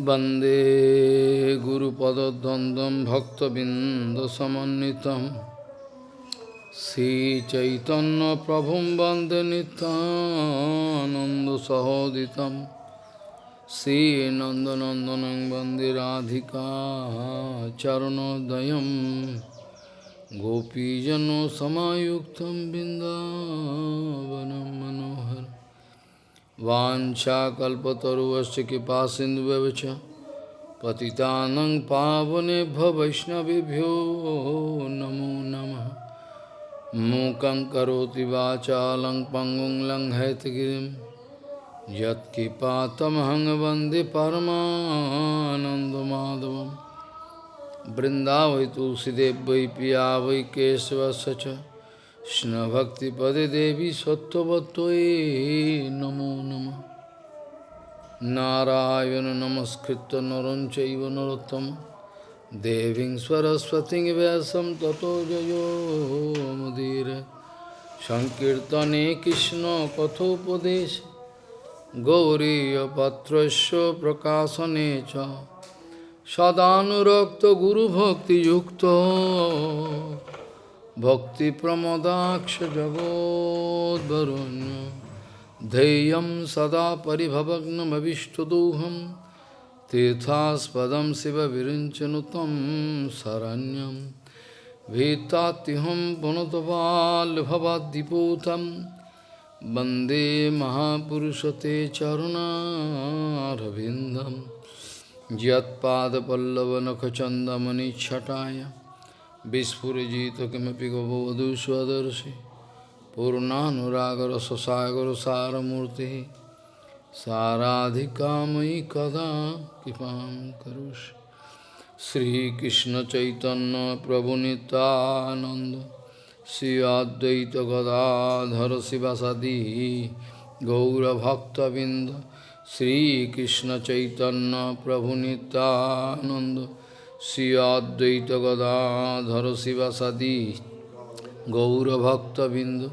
वन्दे गुरुपदद्वन्द्वं भक्तबिन्दसमन्वितं श्रीचैतन्यप्रभुं वन्दे नितानन्दसहोदितं श्रीनन्दनन्दनं वन्दे राधिका चरणोदयं गोपीजनसमायुक्तं बिन्दावनं मनोहरम् वाञ्छाकल्पतरुवश्च कृपा सिन्धुव्यवच पतितानं पावनेभ्यो वैष्णवेभ्यो नमो नमः। मूकं करोति वाचालं पङ्गुं लङ्घयतगिरिं। यत्कृपातमहं वंदे परमानन्दमाधवं तुलसीदेव वै पिया वै केशवस्य কৃষ্ণভক্তিপদে দেবী সত্যবতয়ে নমো নম। নারায়ণ নমস্কৃত নরঞ্চৈব নরোত্তম। দেবীং সরস্বতী ব্যাসম তত জয়োমদীর সংকীর্তনে কৃষ্ণ কথোপদেশ। গৌরীপাত্র প্রকাশনে চ। সদানুরক্ত গুরুভক্তিযুক্ত। भक्तिप्रमदाक्ष जगोद्वरुण्य धैर्यं सदा परिभवग्नमविष्टदोहं तीर्थास्पदं शिवविरिञ्चनु तं शरण्यं भीतात्युहं पुनतपाल्भवाद्दिपूतं वन्दे महापुरुषते चरुणारविन्दं यत्पादपल्लवनखचन्दमनिच्छटाय Vispurajita kimapi gavavadu swadarshi Purnanuragar sasagar saramurti Saradhikamai kada kipam karush Sri Krishna Chaitanya Prabhu Nityananda Sri Advaita Gadadhara Sivasadi Gaura Bhakta Vinda Sri Krishna Chaitanya Prabhu Nityananda Sri Advaita Gadadhara Sivasadi Gaura Bhakta Bindu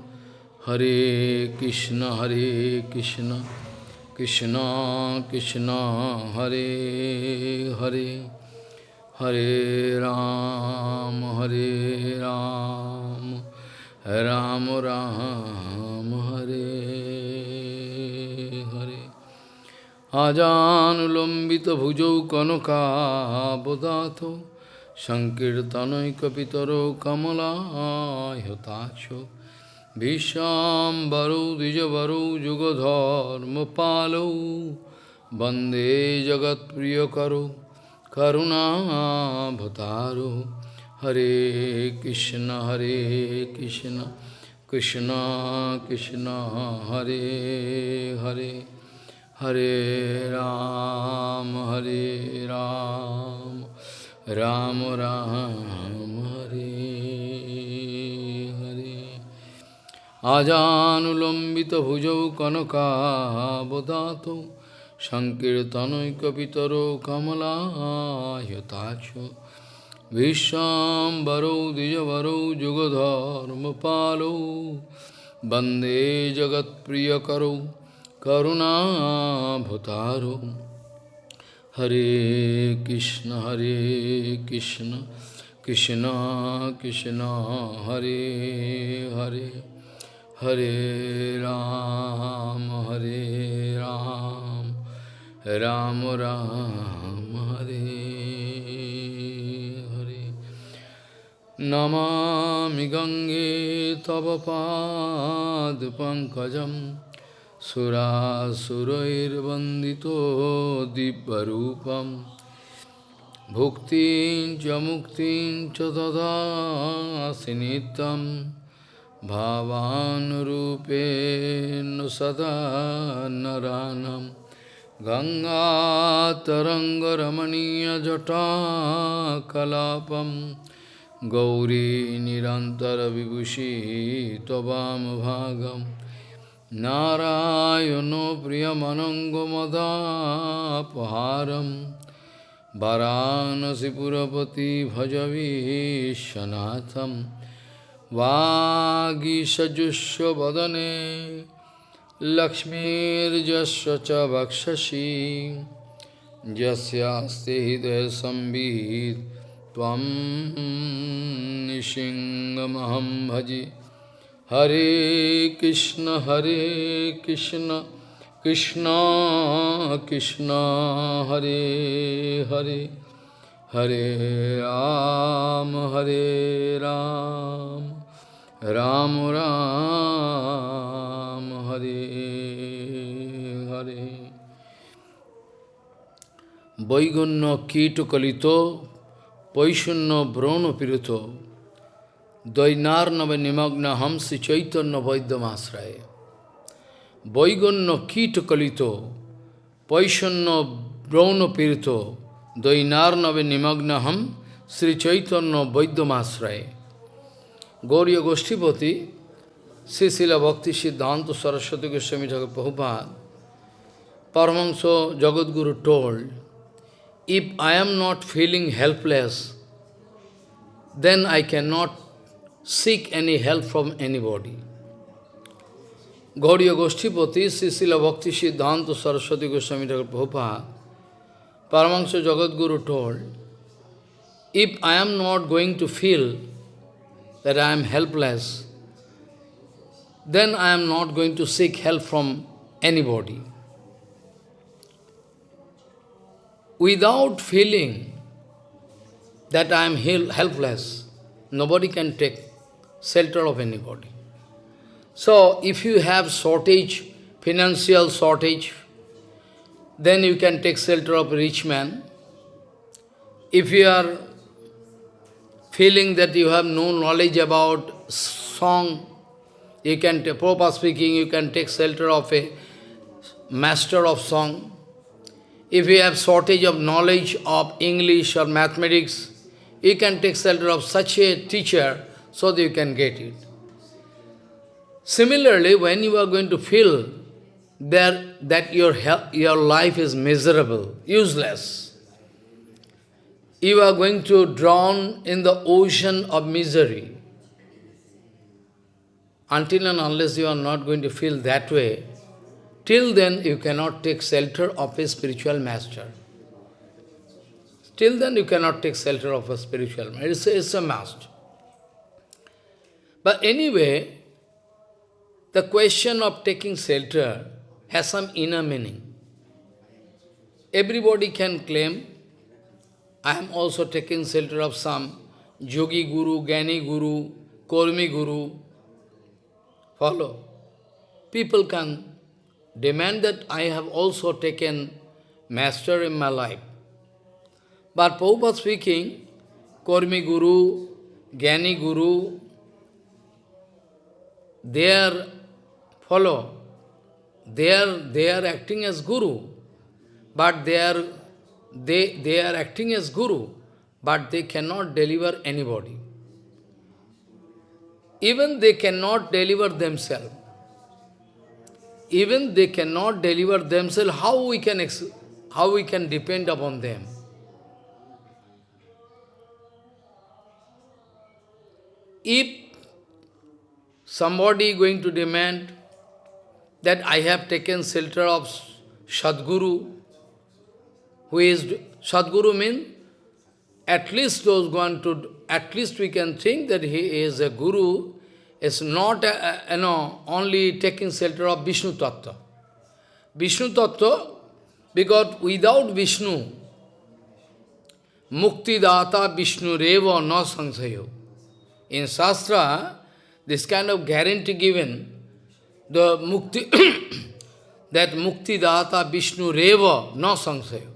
Hare Krishna Hare Krishna Krishna Krishna Hare Hare Hare Ram Hare Ram Ram Ram Hare আজানুলম্বিত ভুজৌ কনকাবদাত সংকীর্তনৈকপিতর কমলাহতাক্ষ ভীষ্মাম্বরৌ দ্বিজবরৌ যুগধর্মপালৌ বন্দে জগৎপ্রিয়করৌ করুণাভতারো হরে কৃষ্ণ হরে Krishna Krishna Krishna, Hare Hare. Hare Ram, Hare Ram, Ram Ram, Hare Hare. Ajanulambita bhujau kanaka bodato Sankirtanoikapitaro kamala yatacho Vishambaro dijavaro jugadharma palo Bande jagat priyakaro करुणाभतारो। हरे कृष्ण हरे कृष्ण कृष्ण कृष्ण, हरे हरे हरे राम हरे राम राम राम, हरे हरे। नमा गंगे तव पाद पंकज सुरासुरैर्वन्दितो दिव्यरूपं भुक्तिं च मुक्तिं च ददासि नित्यं भावानुरूपेण सदा नरानं गङ्गातरङ्गरमणीयजटाकलापं गौरी निरन्तरविभूषी त्ववामभागम् नारायणो प्रियमनङ्गमदापहारं वाराणसीपुरपति भजवीशनाथं वागीषजुष्वदने लक्ष्मीर्जस्व च वक्षसि। यस्यास्ते हृदय संवित् त्वं निशिङ्गमहं भजे। Hare Krishna, Hare Krishna, Krishna Krishna, Hare Hare, Hare Ram, Hare Ram, Ram Ram, Hare Hare. Vaigunna Kito Kalito, Paishunna Brono Pirito, Dvainarnava nimagna hamsi chaitanya vaidyamasraya. Vaiganya kita kalito, paishanna brahna pirito, Dvainarnava nimagna ham Sri Chaitanya Vaidyamasraya. Gauriya Goshtipati, Srila Bhakti Siddhanta Saraswati Goswami Thakur Prabhupada, Paramahansa Jagadguru told, if I am not feeling helpless, then I cannot seek any help from anybody. Gauriya Goshtipati, Srila Bhakti Siddhanta Saraswati Goswami Prabhupada, Paramahansa Jagadguru told, if I am not going to feel that I am helpless, then I am not going to seek help from anybody. Without feeling that I am helpless, nobody can take shelter of anybody. So, if you have shortage, financial shortage, then you can take shelter of rich man. If you are feeling that you have no knowledge about song, you can, proper speaking, you can take shelter of a master of song. If you have shortage of knowledge of English or mathematics, you can take shelter of such a teacher so that you can get it. Similarly, when you are going to feel that, that your, your life is miserable, useless, you are going to drown in the ocean of misery. Until and unless you are not going to feel that way, till then you cannot take shelter of a spiritual master. Till then you cannot take shelter of a spiritual master. It's it's a must. But anyway, the question of taking shelter has some inner meaning. Everybody can claim, I am also taking shelter of some Yogi Guru, Gani Guru, Kormi Guru. Follow. People can demand that I have also taken master in my life. But Prabhupada speaking, Kormi Guru, Gani Guru, they are, follow, they are, they are acting as Guru, but they are, they, they are acting as Guru, but they cannot deliver anybody. Even they cannot deliver themselves. Even they cannot deliver themselves, how we can, how we can depend upon them? If somebody going to demand that I have taken shelter of Sadguru, who is, Sadguru means, at least those going to, at least we can think that he is a guru, is not, a, a, you know, only taking shelter of Vishnu Tattva. Vishnu Tattva, because without Vishnu, Mukti Data Vishnu Reva no Sansayo. In Shastra, this kind of guarantee given, the Mukti, that Mukti Data Vishnu Reva no Sansayo.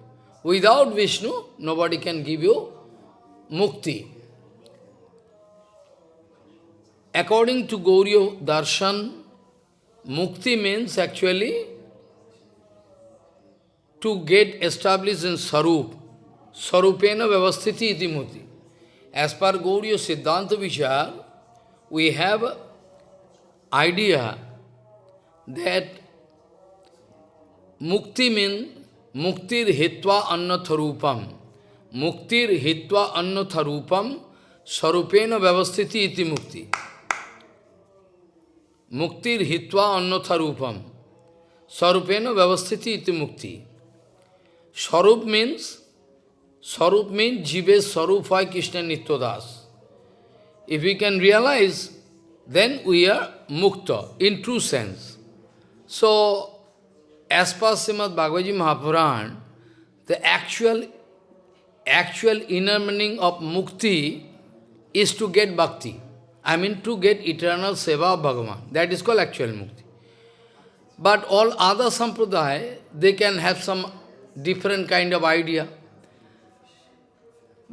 Without Vishnu, nobody can give you Mukti. According to Gauriya Darshan, Mukti means actually to get established in Sarup. Sarupena Vyavasthiti iti mukti. As per Gauriya Siddhanta Vichar, we have idea that mukti means muktir hitva annatharupam. Muktir hitva annatharupam sarupena vyavasthiti iti mukti. Muktir hitva annatharupam sarupena vyavasthiti iti mukti. Sarup means, Sarup means Jive Sarupai Krishna Nityadas. If we can realize, then we are mukta, in true sense. So, as per Srimad Bhagavad Mahapuran, the actual, actual inner meaning of mukti is to get bhakti. I mean to get eternal seva of Bhagavan. That is called actual mukti. But all other sampradaya, they can have some different kind of idea.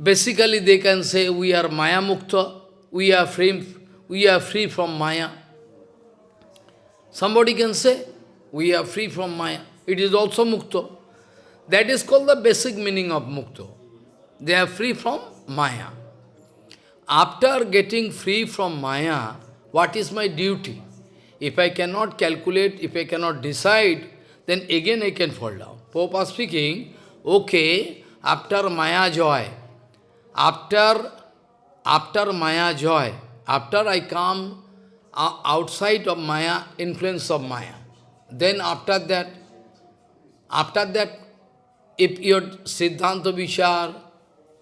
Basically, they can say we are Maya Mukta, we are free, we are free from Maya. Somebody can say we are free from Maya. It is also Mukta. That is called the basic meaning of Mukta. They are free from Maya. After getting free from Maya, what is my duty? If I cannot calculate, if I cannot decide, then again I can fall down. Pope speaking, okay, after Maya joy, after, after Maya joy, after I come uh, outside of Maya, influence of Maya, then after that, after that, if your Siddhanta Vichar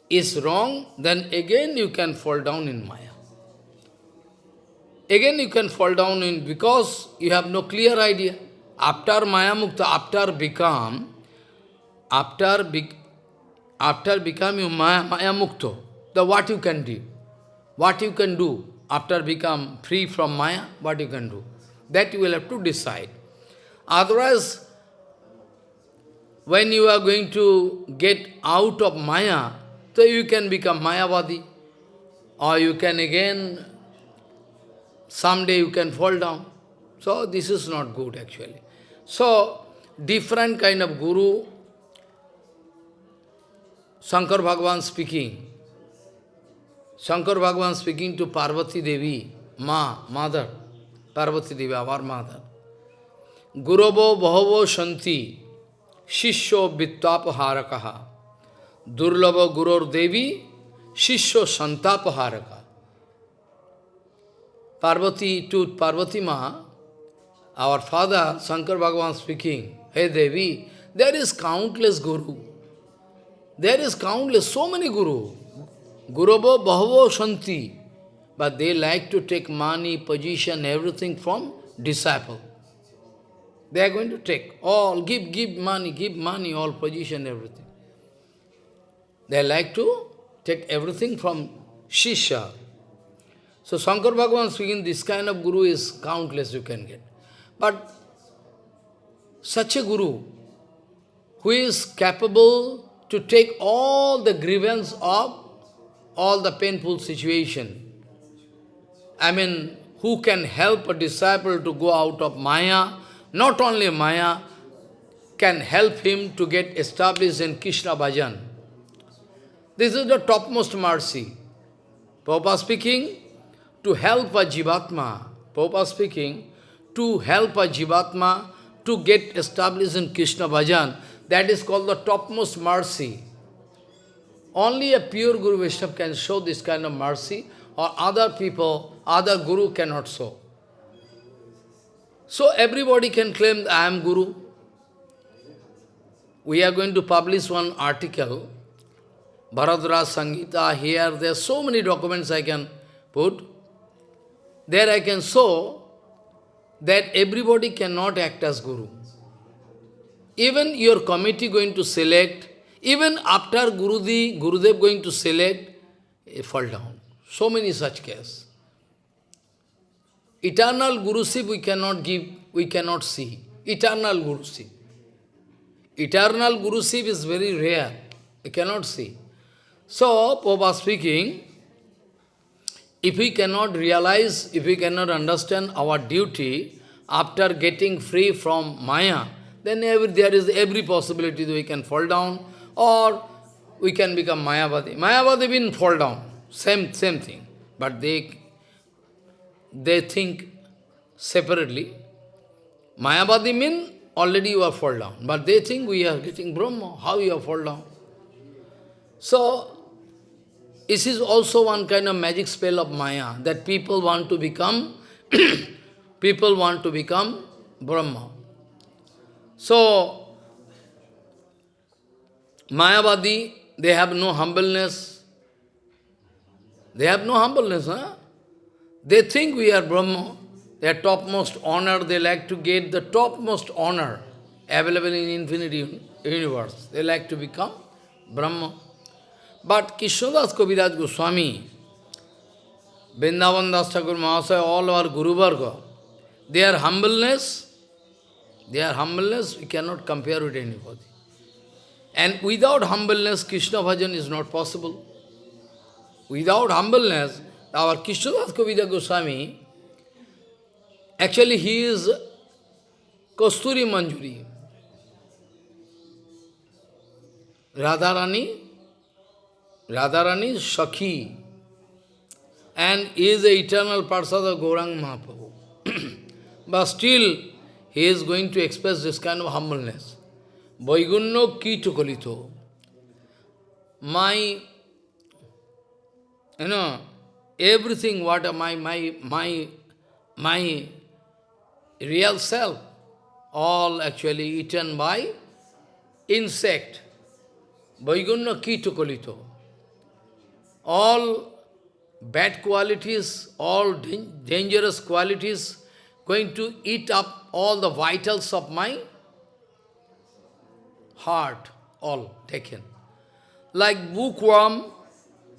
is wrong, then again you can fall down in Maya. Again you can fall down in, because you have no clear idea. After Maya Mukta, after become, after, be, after becoming Maya, Maya Mukta, the what you can do, what you can do after become free from Maya, what you can do. That you will have to decide. Otherwise, when you are going to get out of Maya, so you can become Mayavadi, or you can again, someday you can fall down. So this is not good actually. So, different kind of guru, Shankar Bhagavan speaking, Shankar Bhagavan speaking to Parvati Devi, Ma, mother, Parvati Devi, our mother. Guravo Bahavo Shanti, Shishyo Vittapharakaha. Durlava Gurur Devi, Shishyo Santapaharaka. Parvati to Parvati Ma, our father, Shankar Bhagavan speaking, Hey Devi, there is countless Guru. There is countless, so many Guru. Guravo Bahavo Shanti. But they like to take money, position, everything from disciple. They are going to take all, give, give money, give money, all position, everything. They like to take everything from Shisha. So Shankar Bhagavan speaking, this kind of guru is countless you can get. But such a guru who is capable to take all the grievance of all the painful situation. I mean, who can help a disciple to go out of Maya, not only Maya, can help him to get established in Krishna Bhajan. This is the topmost mercy. Prabhupada speaking, to help a Jivatma, Prabhupada speaking, to help a Jivatma to get established in Krishna Bhajan, that is called the topmost mercy. Only a pure Guru Vaishnava can show this kind of mercy, or other people, other Guru cannot show. So everybody can claim I am Guru. We are going to publish one article Bharadraj Sangita, here, there are so many documents I can put. There I can show that everybody cannot act as Guru. Even your committee going to select, even after Guru Gurudev going to select, fall down. So many such cases. Eternal Guruship we cannot give, we cannot see. Eternal Guruship. Eternal Guruship is very rare. We cannot see. So, Pope speaking, if we cannot realize, if we cannot understand our duty after getting free from Maya, then every, there is every possibility that we can fall down or we can become Mayavadi. Mayavadi will fall down, same, same thing. But they, they think separately. Mayavadi mean already you are fall down. But they think we are getting Brahma. How you are fall down? So, this is also one kind of magic spell of Maya, that people want to become, people want to become Brahma. So, Mayavadi, they have no humbleness. They have no humbleness, huh? They think we are Brahma. Their topmost honor, they like to get the topmost honor available in infinity universe. They like to become Brahma. But Krishnadas Kaviraj Goswami, Vrindavan Das Thakur Mahasaya, all our Guru Varga, their humbleness, their humbleness, we cannot compare with anybody. And without humbleness, Krishna bhajan is not possible. Without humbleness, our Krishnadas Kaviraj Goswami, actually he is Kasturi Manjuri. Radharani, Radharani is Shakhi, and is the eternal Parsad of Gaurang Mahaprabhu. but still, he is going to express this kind of humbleness. Vaigunno ki tukalito. My, you know, everything what my, my, my, my real self, all actually eaten by insect. Vaigunna ki tukalito. All bad qualities, all dangerous qualities, going to eat up all the vitals of my heart, all taken. Like bookworm,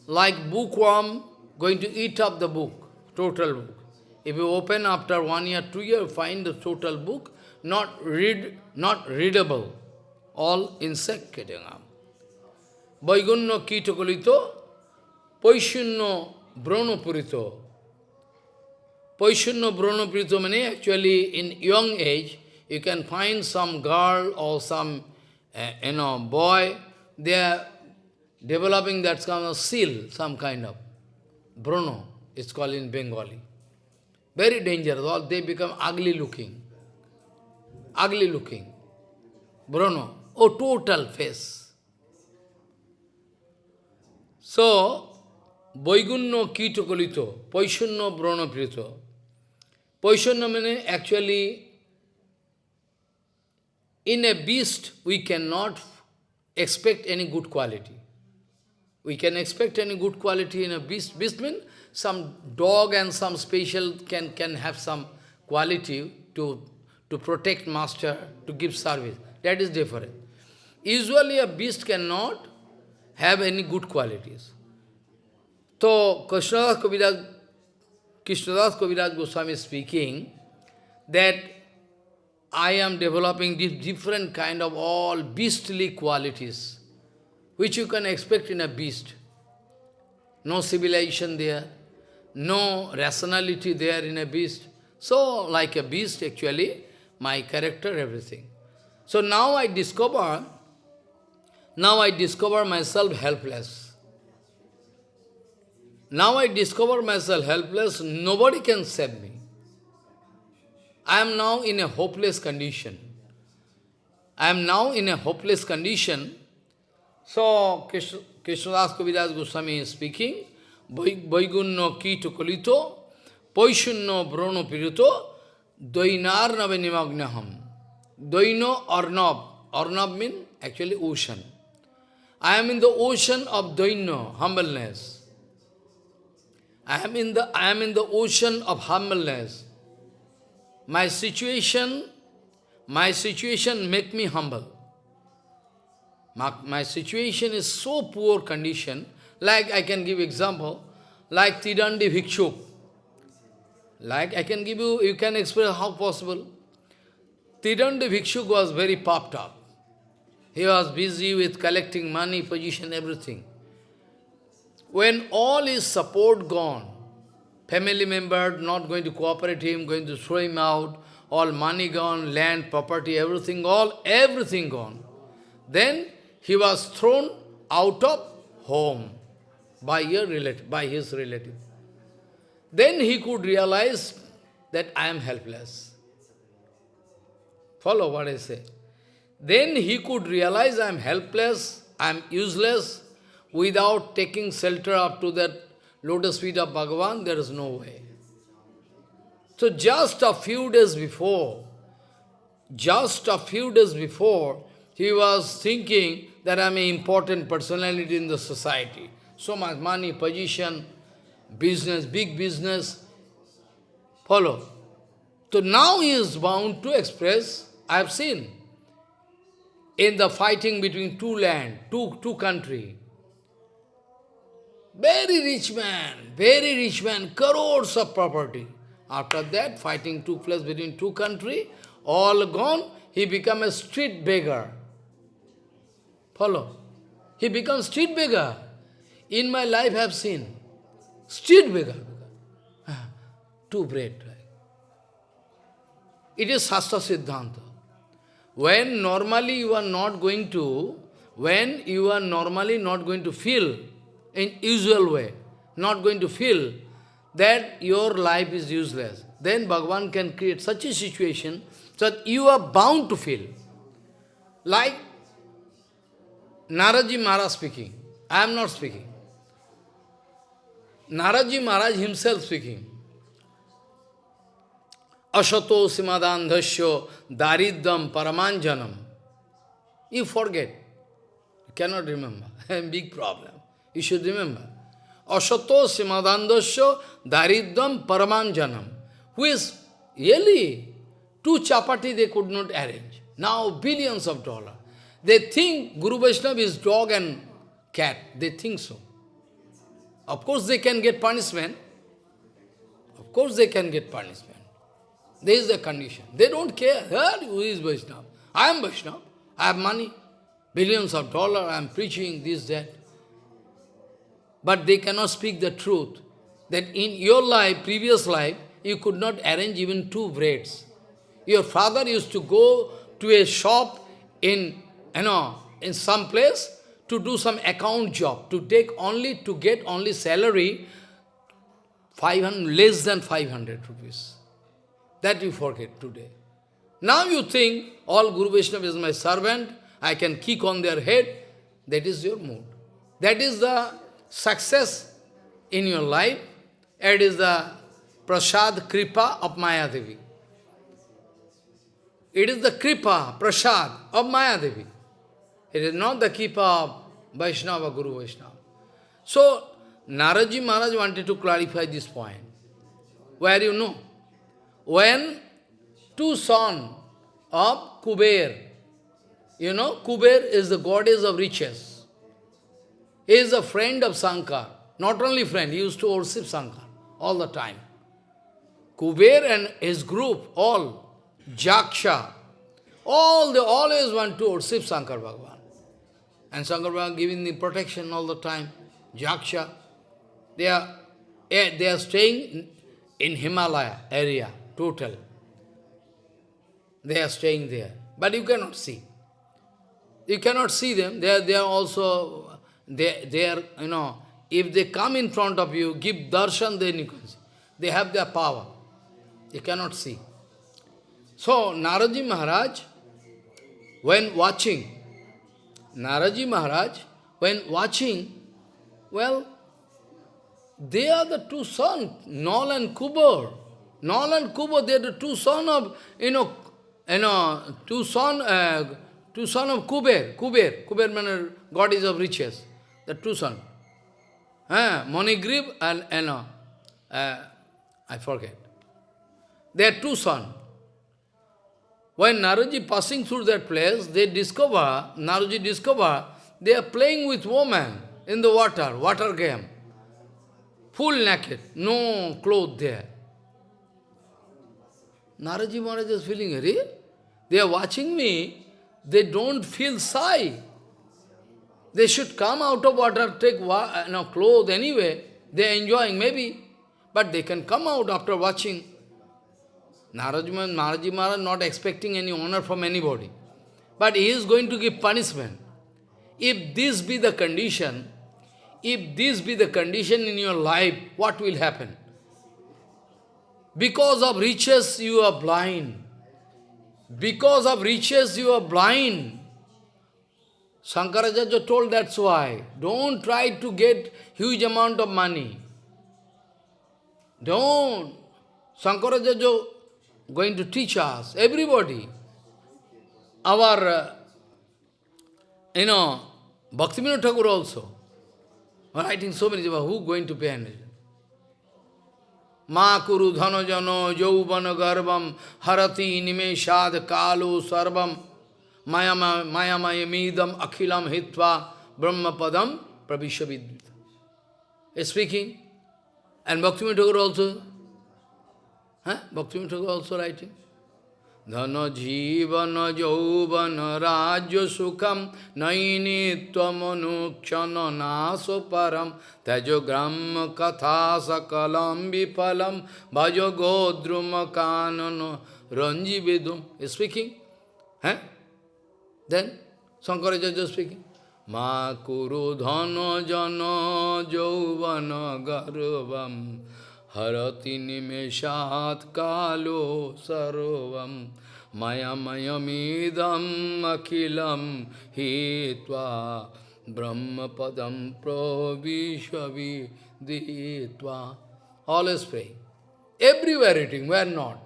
like bookworm going to eat up the book, total book. If you open after one year, two years, find the total book, not read, not readable, all insect getting up. Vaigunno kitakalito, Paishunno Brahmapurito. Paishunno Brahmapurito means actually in young age, you can find some girl or some uh, you know, boy, they are developing that kind of seal, some kind of. Bruno, it's called in Bengali. Very dangerous, all they become ugly looking. Ugly looking. Bruno, oh total face. So, kitokolito, Poishunno Brahma Prito. Poishunno means actually, in a beast, we cannot expect any good quality. We can expect any good quality in a beast. Beast means some dog and some special can, can have some quality to, to protect master, to give service. That is different. Usually a beast cannot have any good qualities. So, Krishnadas Kaviraj, Krishnadas Kaviraj Goswami is speaking that I am developing different kind of all beastly qualities, which you can expect in a beast. No civilization there, no rationality there in a beast. So, like a beast actually, my character, everything. So now I discover, now I discover myself helpless. Now I discover myself helpless, nobody can save me. I am now in a hopeless condition. I am now in a hopeless condition. So, Krishnadas Kaviraj Goswami is speaking, Vaigunno kito kalito, Poishunno brono pirito, Doinarnave nimagnaham. Doino Arnab. Arnab means actually ocean. I am in the ocean of Doino, humbleness. I am in the I am in the ocean of humbleness. My situation, my situation make me humble. My, my situation is so poor condition, like I can give example, like Tidandi. Like I can give you, you can express how possible. Tidandi was very popped up. He was busy with collecting money, position, everything. When all his support gone, family member not going to cooperate him, going to throw him out, all money gone, land, property, everything, all, everything gone. Then he was thrown out of home by, your relative, by his relative. Then he could realize that I am helpless. Follow what I say. Then he could realize I am helpless, I am useless, without taking shelter up to that lotus feet of Bhagavan, there is no way. So just a few days before, just a few days before, he was thinking that I'm an important personality in the society. So much money, position, business, big business. Follow. So now he is bound to express, I have seen, in the fighting between two land, two, two country. Very rich man, very rich man, crores of property. After that, fighting took place between two country, all gone, he become a street beggar. Follow? He becomes street beggar. In my life I have seen. Street beggar. Ah, two bread. It is Shastra Siddhanta. When normally you are not going to, when you are normally not going to feel in usual way, not going to feel that your life is useless, then Bhagavan can create such a situation that you are bound to feel. Like Naraji Maharaj speaking. I am not speaking. Naraji Maharaj himself speaking. Ashato simadandhasya daridam paramanjanam. You forget. You cannot remember. Big problem. You should remember. Ashato simadandhasya daridam paramanjanam. Who is really two chapati they could not arrange. Now billions of dollars. They think Guru Vaishnava is dog and cat. They think so. Of course they can get punishment. Of course they can get punishment. There is the condition. They don't care. Who is Vaishnava? I am Vaishnava. I have money. Billions of dollars. I am preaching this, that. But they cannot speak the truth. That in your life, previous life, you could not arrange even two braids. Your father used to go to a shop in, you know, in some place to do some account job, to take only, to get only salary 500, less than 500 rupees. That you forget today. Now you think, all Guru Vaishnava is my servant, I can kick on their head. That is your mood. That is the success in your life. It is the prasad kripa of Maya Devi. It is the kripa, prasad of Maya Devi. It is not the kripa of Vaishnava, Guru Vaishnava. So, Naraji Maharaj wanted to clarify this point. Where you know? when two sons of Kuber, you know, Kuber is the goddess of riches. He is a friend of Sankar. Not only friend, he used to worship Sankar all the time. Kuber and his group, all, Jaksha, all they always want to worship Sankar Bhagavan. And Sankar Bhagavan giving the protection all the time. Jaksha, they are, eh, they are staying in Himalaya area total. They are staying there. But you cannot see. You cannot see them. They are, they are also, they, they are, you know, if they come in front of you, give darshan, then you can see. They have their power. They cannot see. So, Naraji Maharaj, when watching, Naraji Maharaj, when watching, well, they are the two sons, Nal and Kuber. Nal and Kubo, they are the two sons of, you know, you know, two son, uh, two son of Kuber. Kuber, Kuber means God is of riches. The two sons. Uh, Monigrib and, you know, uh, I forget. They are two sons. When Naraji passing through that place, they discover, Naraji discover, they are playing with woman in the water, water game. Full naked, no clothes there. Naraji Maharaj is feeling, Hari, they are watching me, they don't feel shy. They should come out of water, take wa uh, you know, clothes anyway. They are enjoying, maybe. But they can come out after watching. Naraji Naraji Maharaj not expecting any honor from anybody. But he is going to give punishment. If this be the condition, if this be the condition in your life, what will happen? Because of riches you are blind. Because of riches you are blind. Shankaracharya told that's why. Don't try to get huge amount of money. Don't. Shankaracharya going to teach us, everybody. Our, uh, you know, Bhaktivinoda Thakur also, writing so many, who going to pay attention? Ma kuru dhano jano jauvana garbam harati nimeshad kalu sarvam Mayama Mayamidam Akhilam Hitva Brahmapadam Pravishavidvita. He's speaking. And Bhakti Thakur also. Huh? Bhaktivinoda Thakur also writing. Dhana jivana jauvana rajya sukham naini tvamanukshana naso param tejo gram katha sakalam vipalam bhajo godruma kanano ranjividum. is speaking. Huh? Then Shankaracharya speaking. Ma kuru dhana jana jauvana garvam harati nimeshat kalo sarovam mayamayamidam akilam hitva brahmapadam pravishvavi ditva. Always praying. Everywhere eating, where not?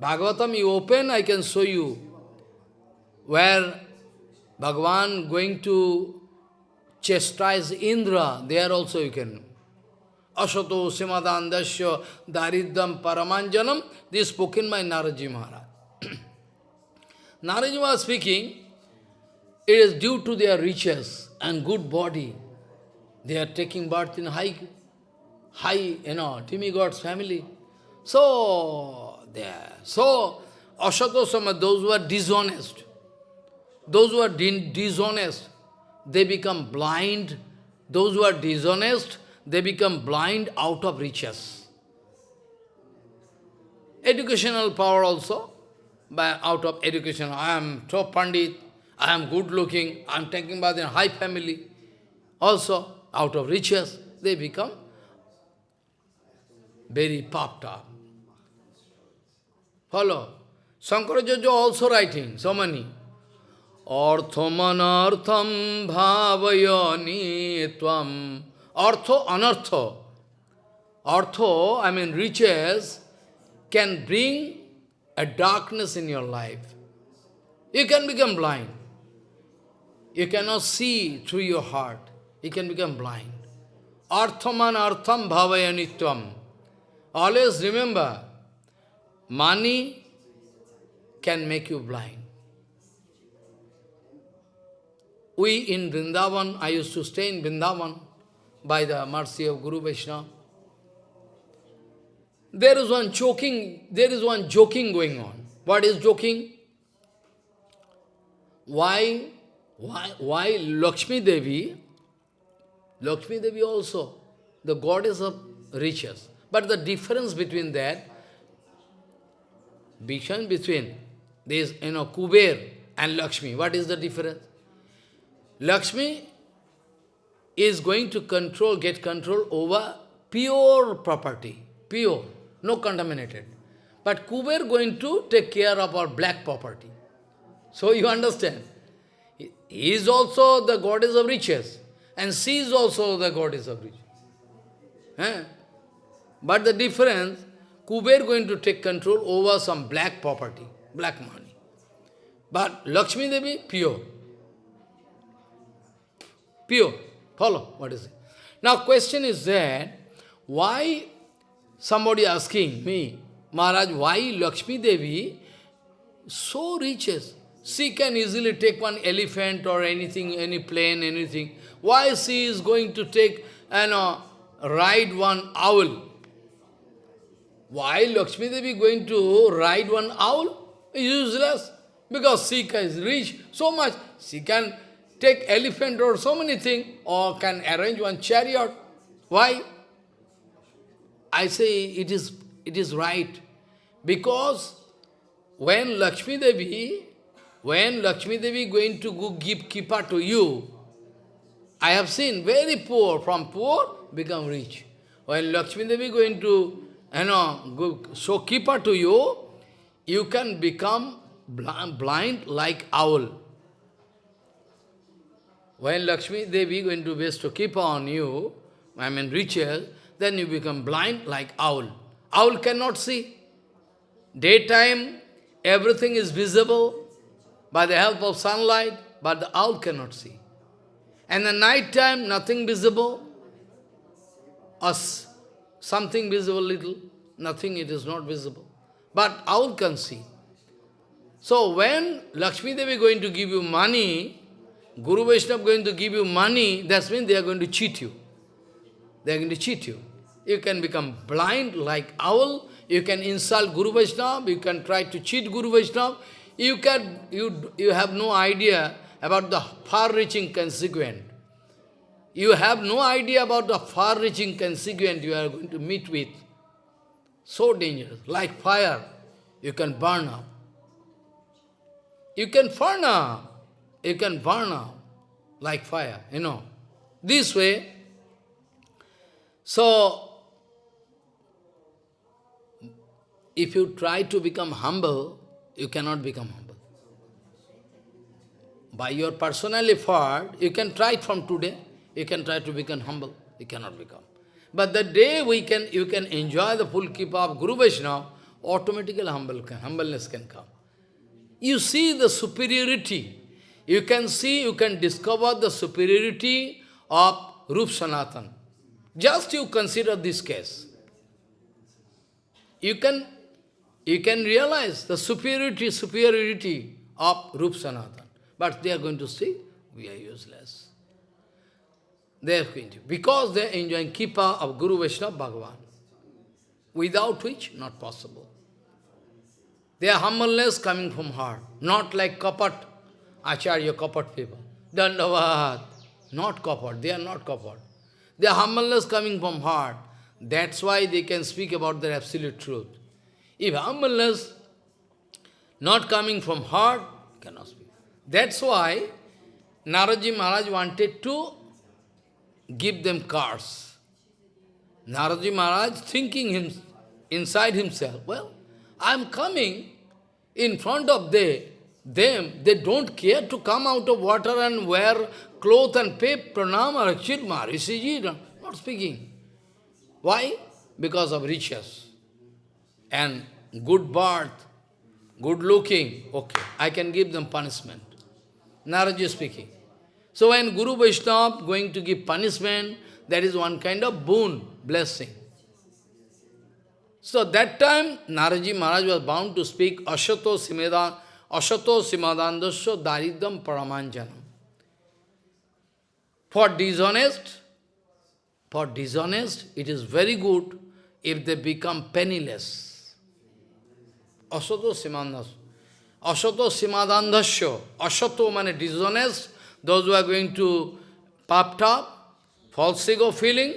Bhagavatam, you open, I can show you where Bhagavan going to chastise Indra, there also you can Asato Simadandasya Daridam Paramanjanam. This spoken by Naraji Maharaj. Naraji was speaking, it is due to their riches and good body. They are taking birth in high, high, you know, demigods family. So, they are, so, Asatosama, those who are dishonest, those who are dishonest, they become blind. Those who are dishonest, they become blind out of riches. Educational power also, by out of education, I am top pandit, I am good looking, I am taking birth in high family. Also, out of riches, they become very puffed up. Follow. Shankaracharya also writing so many. Arthamanartham bhavayani tvam Artho, anartho. Artho, I mean riches, can bring a darkness in your life. You can become blind. You cannot see through your heart. You can become blind. Arthaman artham bhavayanitvam. Always remember, money can make you blind. We in Vrindavan, I used to stay in Vrindavan, by the mercy of Guru Vaishnava. There is one joking, there is one joking going on. What is joking? Why, why, why Lakshmi Devi, Lakshmi Devi also, the goddess of riches. But the difference between that, between this, you know, Kuber and Lakshmi, what is the difference? Lakshmi is going to control, get control over pure property, pure, no contaminated. But Kuber going to take care of our black property. So you understand. He is also the goddess of riches, and she is also the goddess of riches. Eh? But the difference, Kuber going to take control over some black property, black money. But Lakshmi Devi, pure. Pure. Follow? What is it? Now question is that, why somebody asking me, Maharaj, why Lakshmi Devi so riches? She can easily take one elephant or anything, any plane, anything. Why she is going to take and ride one owl? Why Lakshmi Devi going to ride one owl? Useless. Because she is rich so much. She can take elephant or so many things, or can arrange one chariot. Why? I say it is, it is right. Because when Lakshmi Devi, when Lakshmi Devi going to go give kippa to you, I have seen very poor, from poor become rich. When Lakshmi Devi going to, you know, go, show kippa to you, you can become blind like owl. When Lakshmi Devi going to bestow keep on you, I mean riches, then you become blind like owl. Owl cannot see. Daytime, everything is visible by the help of sunlight, but the owl cannot see. And the night time, nothing visible, us, something visible little, nothing, it is not visible. But owl can see. So when Lakshmi Devi going to give you money, Guru Vaishnava going to give you money, that means they are going to cheat you. They are going to cheat you. You can become blind like owl, you can insult Guru Vaishnava, you can try to cheat Guru Vaishnava, you, can, you, you have no idea about the far-reaching consequence. You have no idea about the far-reaching consequence you are going to meet with. So dangerous, like fire, you can burn up. You can burn up, you can burn up like fire, you know. This way, so if you try to become humble, you cannot become humble. By your personal effort, you can try from today, you can try to become humble, you cannot become. But the day we can, you can enjoy the full keep of Guru Vaishnava, automatically humble humbleness can come. You see the superiority. You can see, you can discover the superiority of Rup Sanatan. Just you consider this case. You can, you can realize the superiority, superiority of Rup Sanatan. But they are going to see, we are useless. They are going to, because they are enjoying Kipa of Guru Vaishnava Bhagavan. Without which, not possible. Their humbleness coming from heart, not like kapat, acharya kapat people. Dandavad, not kapat, they are not kapat. Their humbleness coming from heart. That's why they can speak about their absolute truth. If humbleness not coming from heart, cannot speak. That's why Naraji Maharaj wanted to give them cars. Naraji Maharaj thinking him, inside himself, well, I am coming in front of they, them, they don't care to come out of water and wear cloth and pay pranam or chirma, Rishiji, not speaking. Why? Because of riches and good birth, good looking, okay, I can give them punishment. Naraji speaking. So when Guru Vaishnava going to give punishment, that is one kind of boon, blessing. So that time, Naraji Maharaj was bound to speak Ashato Simedan, Ashato Simadandasya Daridam Paramanjanam. For dishonest, for dishonest, it is very good if they become penniless. Ashato Simadandasya. Ashato Simadandasya. Ashato means dishonest, those who are going to puffed up, false ego feeling,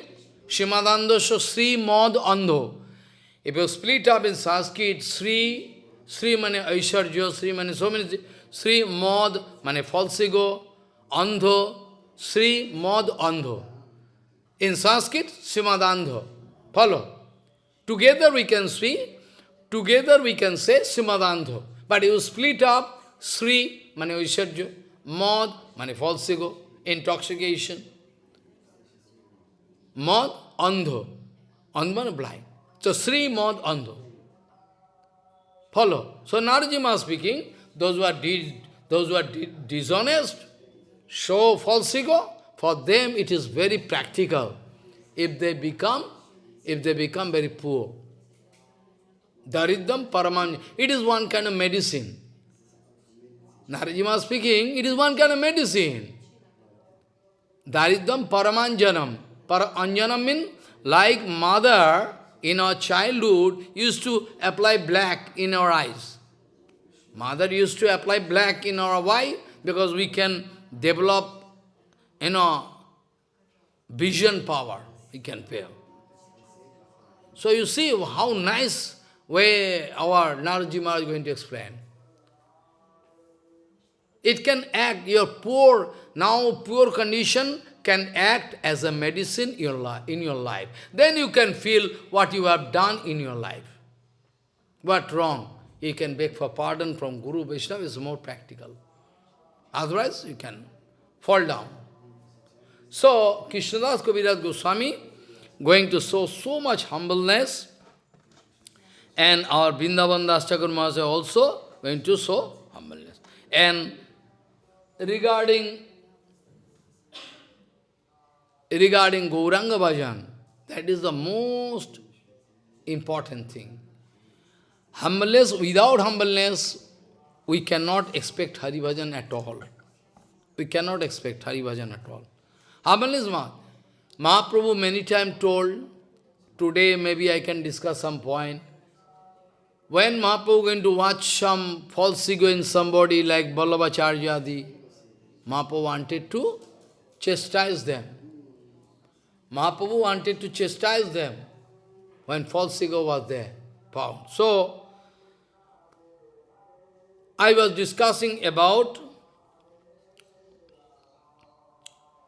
Simadandasya Sri Mod Andho. If you split up in Sanskrit, Sri, Sri mane Aisharjo, Sri mane so many, Sri Mod mane false ego, Andho, Sri Mod Andho. In Sanskrit, Srimad Andho. Follow. Together we can see, together we can say Srimad Andho. But you split up Sri mane Aisharjo, Mod mane false ego, intoxication. Mod Andho. Andho blind. So Sri Mod Andho. Follow. So Narajima speaking, those who are those who are dishonest, show false ego, for them it is very practical. If they become, if they become very poor. Daridam Paraman, it is one kind of medicine. Narajima speaking, it is one kind of medicine. Daridam Paramanjanam. Paranjanam means like mother in our childhood, used to apply black in our eyes. Mother used to apply black in our eye because we can develop, you know, vision power. We can feel. So you see how nice way our Naraji Maharaj is going to explain. It can act, your poor, now poor condition can act as a medicine in your, in your life. Then you can feel what you have done in your life. What wrong? You can beg for pardon from Guru Vaishnava is more practical. Otherwise, you can fall down. So, Krishnadas Kaviraj Goswami going to show so much humbleness and our Vrindavan Das Thakur also going to show humbleness. And regarding regarding Gauranga Bhajan, that is the most important thing. Humbleness, without humbleness, we cannot expect Hari Bhajan at all. We cannot expect Hari Bhajan at all. Humbleness, Ma. Mahaprabhu many times told, today maybe I can discuss some point. When Mahaprabhu going to watch some false ego in somebody like Ballabhacharya, Mahaprabhu wanted to chastise them. Mahaprabhu wanted to chastise them when false ego was there, found. So, I was discussing about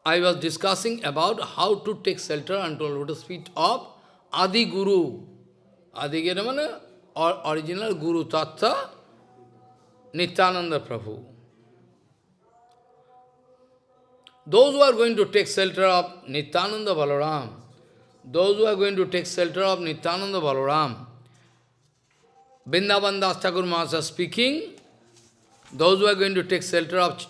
I was discussing about how to take shelter unto lotus feet of Adi Guru. Adi Guru or original Guru Tattva, Nityananda Prabhu. Those who are going to take shelter of Nityananda Balaram, those who are going to take shelter of Nityananda Balaram, Vrindavan Das Thakur Mahasaya speaking, those who are going to take shelter of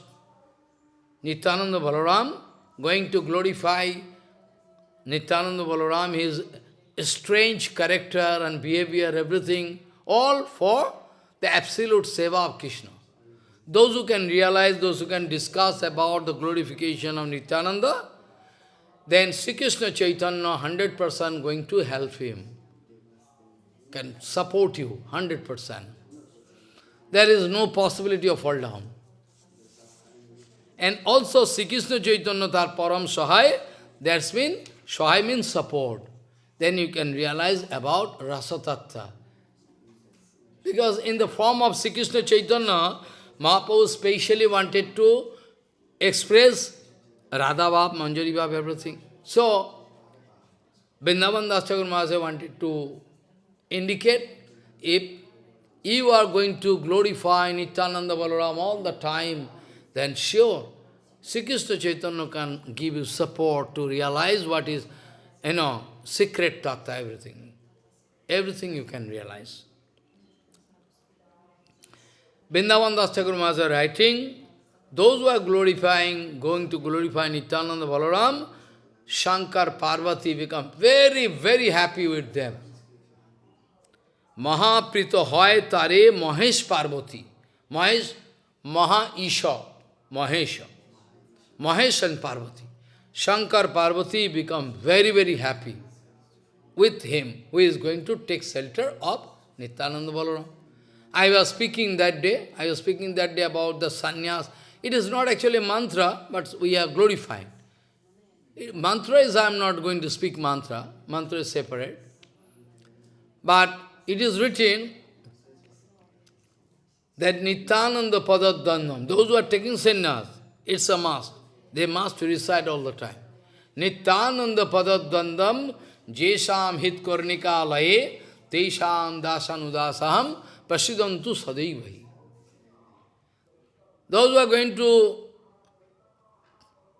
Nityananda Balaram, going to glorify Nityananda Balaram, his strange character and behavior, everything, all for the absolute seva of Krishna. Those who can realize, those who can discuss about the glorification of Nityananda, then Sri Krishna Chaitanya 100% going to help him, can support you 100%. There is no possibility of fall down. And also Sri Krishna Chaitanya tar param sahai, that's mean, sahai means support. Then you can realize about Rasatattva. Because in the form of Sri Krishna Chaitanya, Mahaprabhu specially wanted to express Radha Bhav, Manjari Bhav, everything. So, Vrindavan Das Mahasaya wanted to indicate if you are going to glorify Nityananda Balaram all the time, then sure, Sri Krishna Chaitanya can give you support to realize what is, you know, secret tattva, everything. Everything you can realize. Vrindavan Das Thakur writing, those who are glorifying, going to glorify Nityananda Balaram, Shankar Parvati become very, very happy with them. Mahaprito hoy tare Mahesh Parvati. Mahesh, Maha Isha, Mahesha. Mahesh and Parvati. Shankar Parvati become very, very happy with him, who is going to take shelter of Nityananda Balaram. I was speaking that day, I was speaking that day about the sannyas. It is not actually mantra, but we are glorifying. Mantra is, I am not going to speak mantra, mantra is separate. But it is written that Nityananda Padadandam, those who are taking sannyas, it's a must. They must recite all the time. Nityananda Padadandam Jesham Hit Kornika Laye Tesham Dasanudasaham Prasidantu Sadaivahi. Those who are going to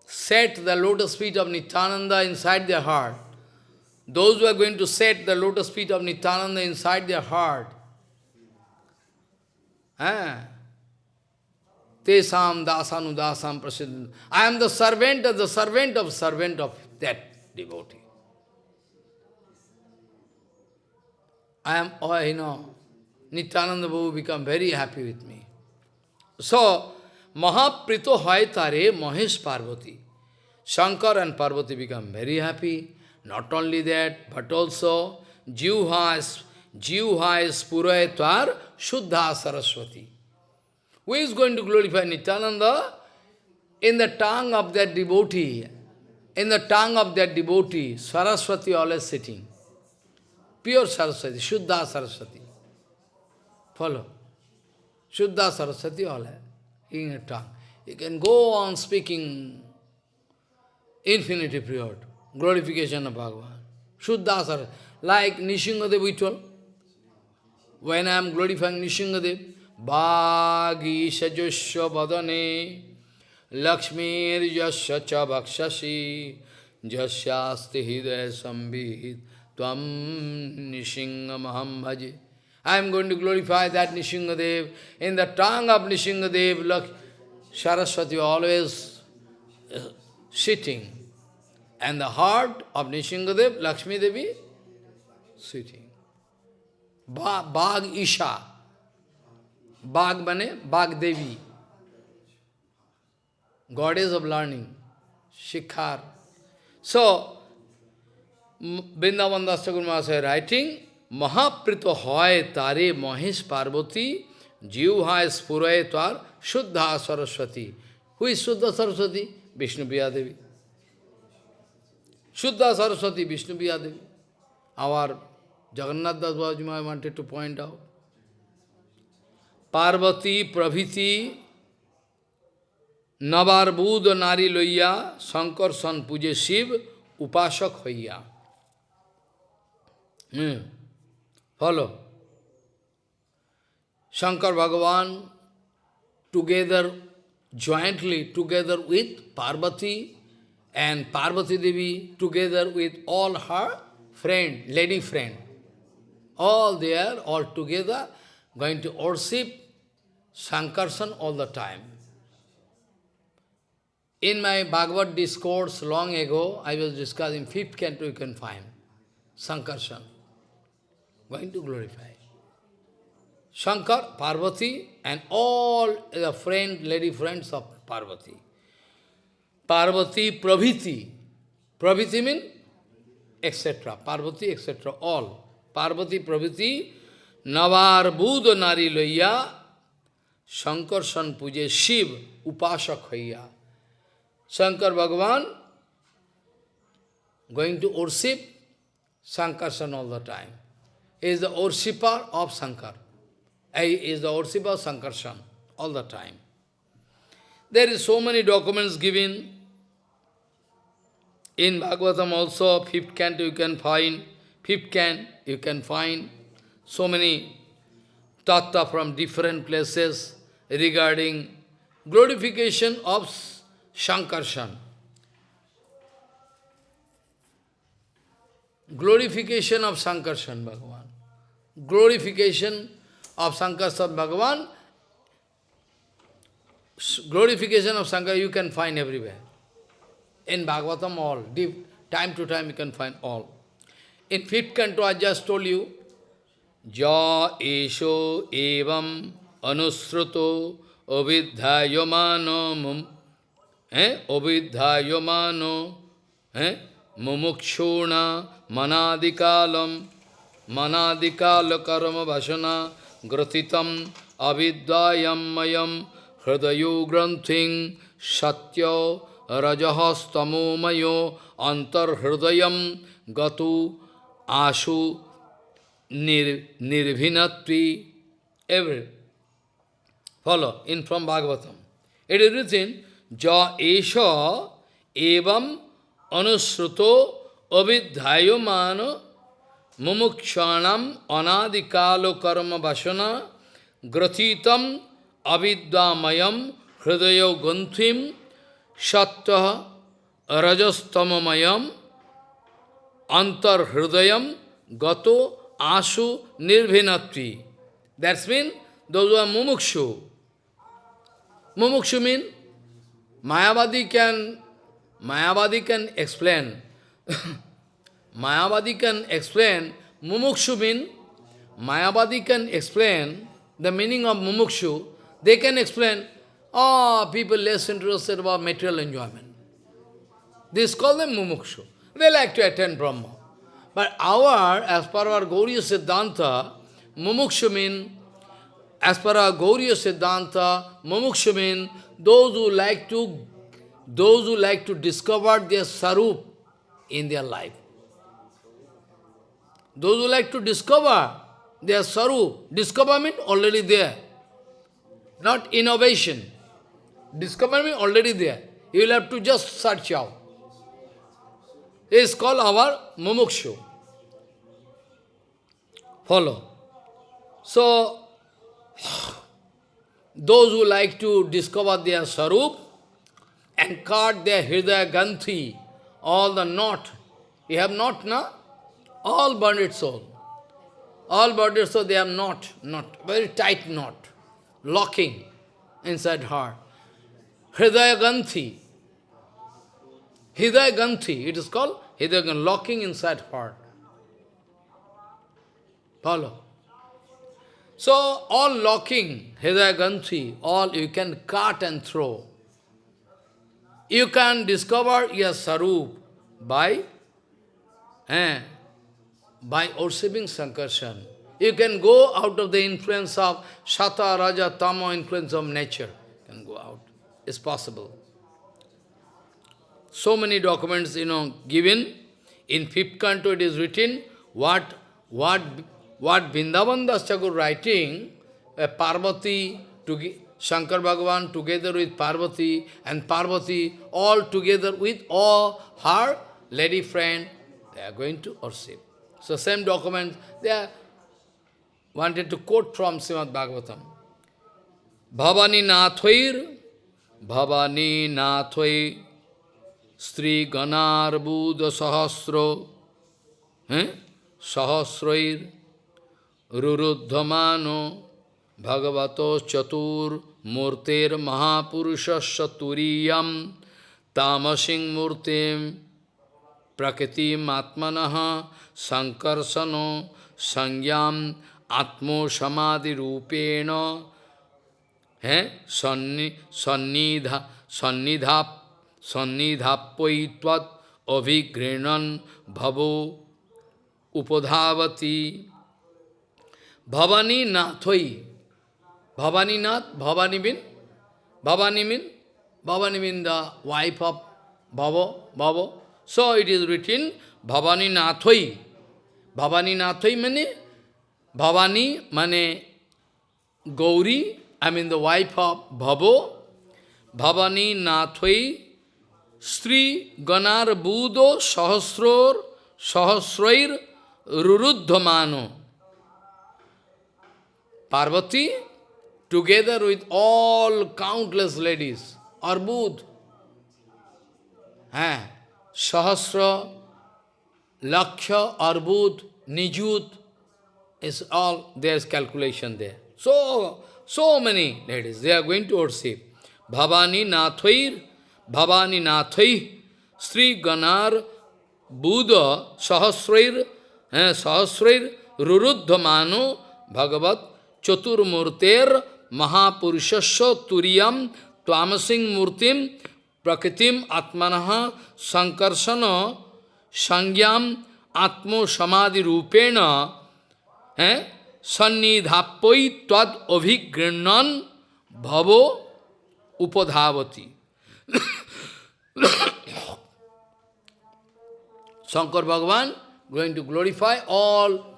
set the lotus feet of Nityananda inside their heart, those who are going to set the lotus feet of Nityananda inside their heart, eh, Tesam dasanu dasam prasiddham. I am the servant of the servant of servant of that devotee. I am, oh, you know, Nityananda Babu become very happy with me. So, Mahaprito Haitare Mahesh Parvati. Shankar and Parvati become very happy. Not only that, but also Jivha Spurayatvar Shuddha Saraswati. Who is going to glorify Nityananda? In the tongue of that devotee, in the tongue of that devotee, Saraswati always sitting. Pure Saraswati, Shuddha Saraswati. Follow. Shuddha Saraswati all in a tongue. You can go on speaking infinity period, glorification of Bhagavan. Shuddha Saraswati. Like Nishingadev told. When I am glorifying Nishingadev, Bhagi Sajusya Vadane Lakshmir Yasya Cha Bhakshasi Jasyasti Hidaya Sambhid Tvam Nishingamaham Bhaji. I am going to glorify that Nishingadev. In the tongue of Nishingadev, look, Saraswati always uh, sitting. and the heart of Nishingadev, Lakshmi Devi, sitting. Ba Bag Isha. Bag Bane, Bag Devi. Goddess of learning. Shikhar. So, Vrindavan Das Thakur Mahasaya writing, Mahaprito hoy tare Mahesh Parvati, Jiv hai spuray tar Shuddha Saraswati. Who is Shuddha Saraswati? Vishnu Devi. Shuddha Saraswati, Vishnu Devi. Our Jagannath Das Bhajma I wanted to point out. Parvati, Praviti, Navarbud Nari Loya, Shankar San Puje Shiv, Upasak Hoya. Hmm. Follow. Shankar Bhagavan together, jointly together with Parvati and Parvati Devi together with all her friend, lady friend. All there, all together, going to worship Sankarsan all the time. In my Bhagavad discourse long ago, I was discussing fifth canto you can find, Sankarsan, going to glorify. Shankar, Parvati, and all the friend, lady friends of Parvati. Parvati, Praviti. Praviti means etc. Parvati, etc. All. Parvati, Praviti, Navar Buddha Nari Loya, Shankar San Puje Shiv, Upasak Hoya. Shankar Bhagavan going to worship Sankarsan all the time. Is the worshipper of Shankar. He is the worshipper of Sankarsan all the time. There is so many documents given. In Bhagavatam also, fifth canto you can find, fifth can you can find so many tattva from different places regarding glorification of Shankarshan. Glorification of Sankarshan Bhagavan glorification of Sankarsad Bhagavan, glorification of Sankar, you can find everywhere. In Bhagavatam all, deep, time to time you can find all. In fifth canto I just told you, Ja esho evam anusruto avidhyayamano eh, avidhyayamano eh, mumukshuna manadikalam. भसना ग्रथितम अविद्यायमयम हृदयो ग्रंथि सत्य रजहस्तमोमयो अंतर्हृदय गतु आशु निर, निर्भिनत्वी every follow in from Bhagavatam it is written ja esha evam anusruto avidhyayamano mumukshanam anadikalo karma vasana gratitam avidyamayam hridayo gunthim sattva rajastamamayam antar hridayam gato asu nirvinatvi. That's mean those who are mumukshu. Mumukshu mean Mayavadi can, Mayavadi can explain, Mayavadi can explain, Mumukshu mean, Mayavadi can explain the meaning of Mumukshu, they can explain, oh, people less interested about material enjoyment. This call them Mumukshu. They like to attend Brahma. But our, as per our Gauriya Siddhanta, Mumukshu mean, as per our Gauriya Siddhanta, Mumukshu mean, those who like to, those who like to discover their sarup in their life. Those who like to discover their saru, sarup, discoverment already there. Not innovation. Discoverment already there. You will have to just search out. It is called our mumukshu. Follow. So, those who like to discover their sarup and cut their hridaya ganthi, all the knot. You have knot, na? All bonded soul. All bonded soul, they are knot, knot, very tight knot, locking inside heart. Hridaya ganthi. Hidaya Ganthi, it is called Hidaya Ganthi, locking inside heart. Follow. So, all locking, Hidaya Ganthi, all you can cut and throw. You can discover your sarup by, eh, by worshipping Sankarshan. You can go out of the influence of Shata, Raja, Tama, influence of nature. You can go out. It's possible. So many documents, you know, given. In fifth canto it is written, what, what, what Vrindavan Das Thakur writing, uh, Parvati, to, Shankar Bhagavan together with Parvati, and Parvati all together with all her lady friend, they are going to worship. So same document, they are wanted to quote from Srimad Bhagavatam. Bhavani Nathvair, Bhavani Nathvair, Sri Ganar Buddha Sahasro, eh? Sahasrair, Ruruddhamano, Bhagavato Chatur, Murtir Mahapurusha Turiyam, Tamasing Murtim, Prakritim Atmanaha, Sankarsano, Sangyam, Atmo Samadhi Rupena, eh? Sannidha, Sannidhap, Sannidhapoitvat, Avigrenan, Bhavo, Upadhavati, Bhavani Nathoi, Bhavani Nath, Bhavani mean, Bhavani mean, Bhavani mean the wife of Bhavo, Bhavo. So it is written, Bhavani Nathoi. Bhavani Nathoi means, Bhavani means Gauri, I mean the wife of Bhavo. Bhavani Nathoi, Sri Ganar Budo Sahasror, Sahasrair Ruruddhamano. Parvati, together with all countless ladies, Arbud, eh, Sahasra, Lakshya, Arbud, Nijut, is all, there's calculation there. So, so many ladies, they are going to worship. Bhavani Nathvair, Bhavani Nathai, Sri Ganar, Buddha, Sahasrair, eh, Sahasrair, Ruruddhamano, Bhagavat, Chaturmurter, Mahapurushasya Turiyam, Tvamasing Murtim, Prakritim Atmanaha, Sankarsana, Sangyam, Atmo Samadhi Rupena, eh, Sannidhapoi Tad Abhigrinan Bhavo Upadhavati. Shankar Bhagavan going to glorify all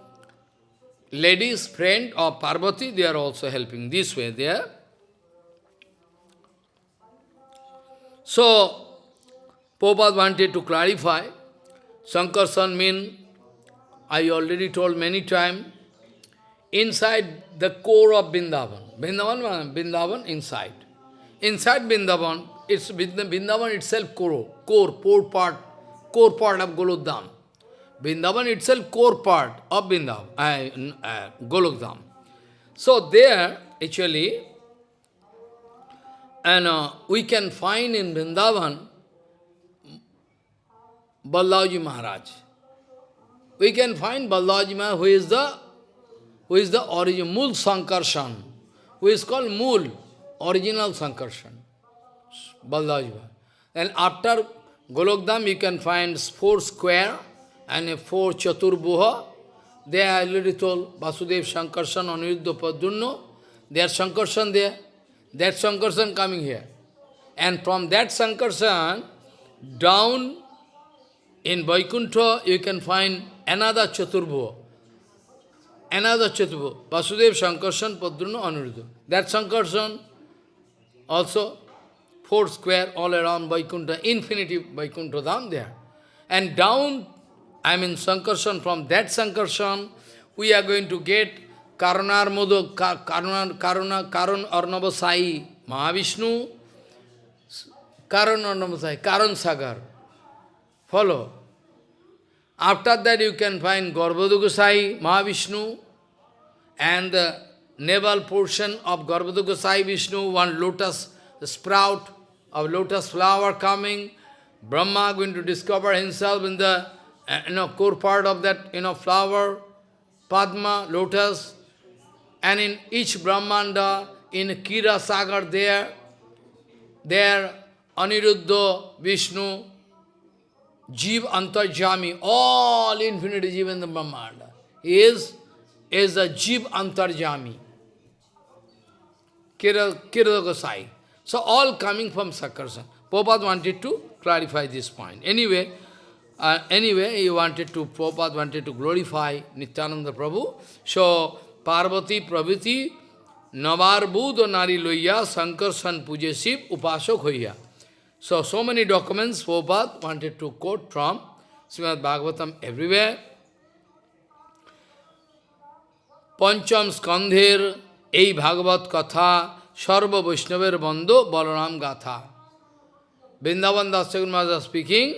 ladies, friend of Parvati, they are also helping this way there. So, Prabhupada wanted to clarify, Sankarsan mean, I already told many times, inside the core of Vrindavan. Vrindavan, Vrindavan inside. Inside Vrindavan, it's Vrindavan itself core, core, core part, core part of Golokdham. Vrindavan itself core part of Vrindavan, uh, uh, Golokdham. So there, actually, and uh, we can find in Vrindavan Balaji Maharaj. We can find Balaji Maharaj, who is the who is the origin, Mul Sankarshan, who is called Mul, original Sankarshan, Balaji Maharaj. And after Golokdham, you can find four square, and four Chaturbuha. They are already told Vasudev Shankarshan, Aniruddha Padunno. They are Shankarshan there. That Shankarshan coming here. And from that Shankarshan, down in Vaikuntha, you can find another Chaturbuha. Another Chaturbuha. Vasudev Shankarshan, Padunno, Aniruddha. That Shankarshan also four square all around Vaikuntha, infinity Vaikuntha Dham there. And down I mean Sankarshan, from that Sankarshan, we are going to get Karunar Modo, Karuna, Karuna, Karun Arnavasai, Mahavishnu, Karun Arnavasai, Karun Sagar. Follow. After that you can find Garbhadugosai, Mahavishnu, and the navel portion of Garbhadugosai Vishnu, one lotus sprout of lotus flower coming, Brahma going to discover himself in the uh, you know, core part of that you know, flower, Padma, lotus, and in each Brahmanda, in Kira Sagar there, there Aniruddha, Vishnu, Jeev Antarjami, all infinity Jeev in the Brahmanda, is, is a Jeev Antarjami. Kira, Kira Gosai. So all coming from Sakarsan. Prabhupada wanted to clarify this point. Anyway, uh, anyway, he wanted to, Prabhupada wanted to glorify Nityananda Prabhu. So, Parvati Praviti Navarbud Nari Loya Sankarsan Pujesip Upasok Hoya. So, so many documents Prabhupada wanted to quote from Srimad Bhagavatam everywhere. Pancham Skandher, এই ভাগবত কথা সর্ব বৈষ্ণবের বন্ধ বলরাম গাথা Vrindavan Das Maharaj speaking,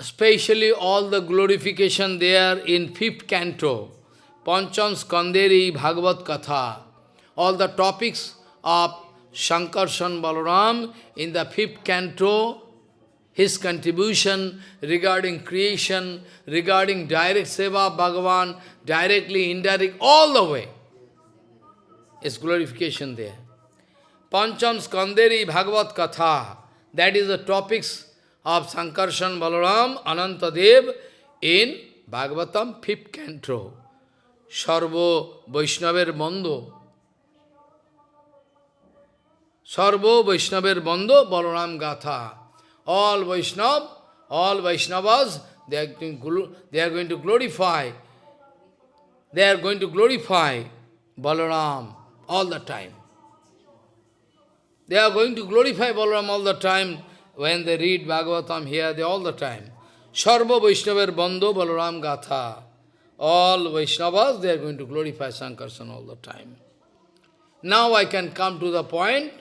especially all the glorification there in fifth canto, Pancham Skanderi Bhagavad Katha, all the topics of Shankarshan Balaram in the fifth canto, his contribution regarding creation, regarding direct seva Bhagavan, directly, indirect, all the way, is glorification there. Pancham Skanderi Bhagavad Katha, that is the topics of Sankarshan Balaram Anantadev in Bhagavatam fifth canto. Sarvo Vaishnaver Bando. Sarvo Vaishnaver Bando Balaram Gatha. All Vaishnav, all Vaishnavas, they are, going, they are going to glorify. They are going to glorify Balaram all the time. They are going to glorify Balaram all the time when they read Bhagavatam here, they all the time. Sarva Vaishnavar Bando Balaram Gatha. All Vaishnavas, they are going to glorify Sankarsan all the time. Now I can come to the point,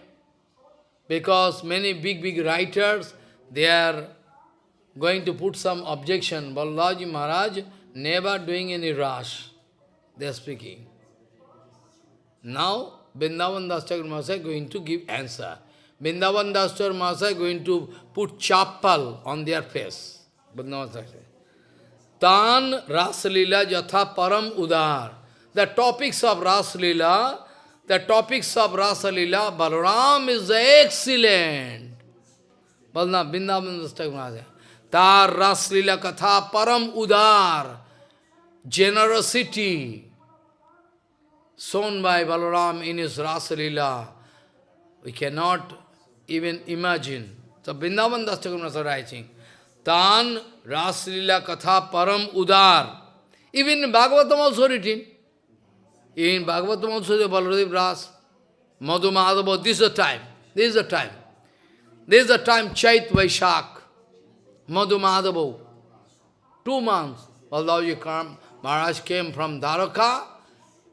because many big, big writers, they are going to put some objection. Balaji Maharaj never doing any rush. They are speaking. Now, Vrindavan Das Thakur Maharaj going to give answer. Vrindavan Das Thakur Maharaj going to put chapal on their face. Tan Rasalila Jatha Param Udar. The topics of Rasalila, the topics of Rasalila, Balaram is excellent. Balna Vrindavan Das Thakur Maharaj. Tar Rasalila Katha Param Udar. Generosity shown by Balaram in his Rasalila, we cannot even imagine. So Vrindavan Das is writing, Tan Rasalila Katha Param Udar. Even in Bhagavatam also written. In Bhagavatam also the Baladev Ras, Madhu Madhava, this is the time. This is the time. This is the time Chait Vaishak, Madhu Madhava. Two months, Baladev Maharaj came from Dwaraka,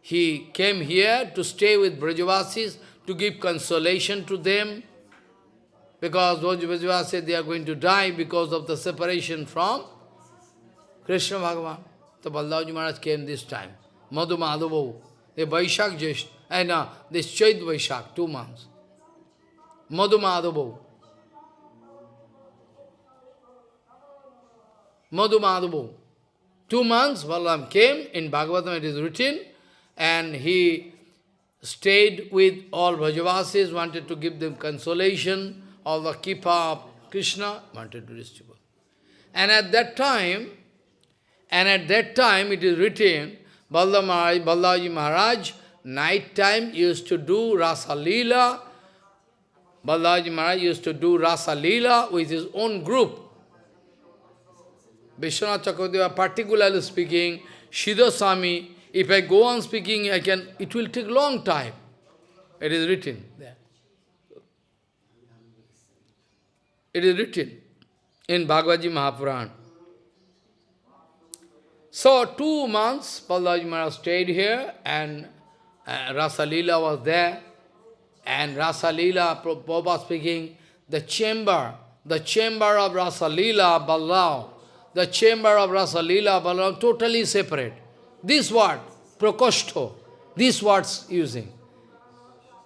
he came here to stay with Brajavasis, to give consolation to them, because those Brajavasis, they are going to die because of the separation from Krishna Bhagavan. So Baldavji Maharaj came this time. Madhu Madhava, the Vaishak Jesh, and uh, this Chait Vaishak, two months. Madhu Madhava. Madhu Madhava. Two months, Balaram came, in Bhagavatam it is written, and he stayed with all Brajavasis, wanted to give them consolation, all the Kipa of Krishna, wanted to distribute. And at that time, and at that time it is written, Balaji Maharaj, night time used to do Rasa Leela, Balaji Maharaj used to do Rasa Leela with his own group. Vishwanath Chakravarti particularly speaking, Siddhaswami, if I go on speaking, I can, it will take long time. It is written there. It is written in Bhagavad Mahapuran. So, two months, Balaji Maharaj stayed here and uh, Rasa Leela was there. And Rasa Leela, Prabhupada speaking, the chamber, the chamber of Rasa Leela, Balram, the chamber of Rasa Leela, Balram, totally separate. This word, prokosto, these words using.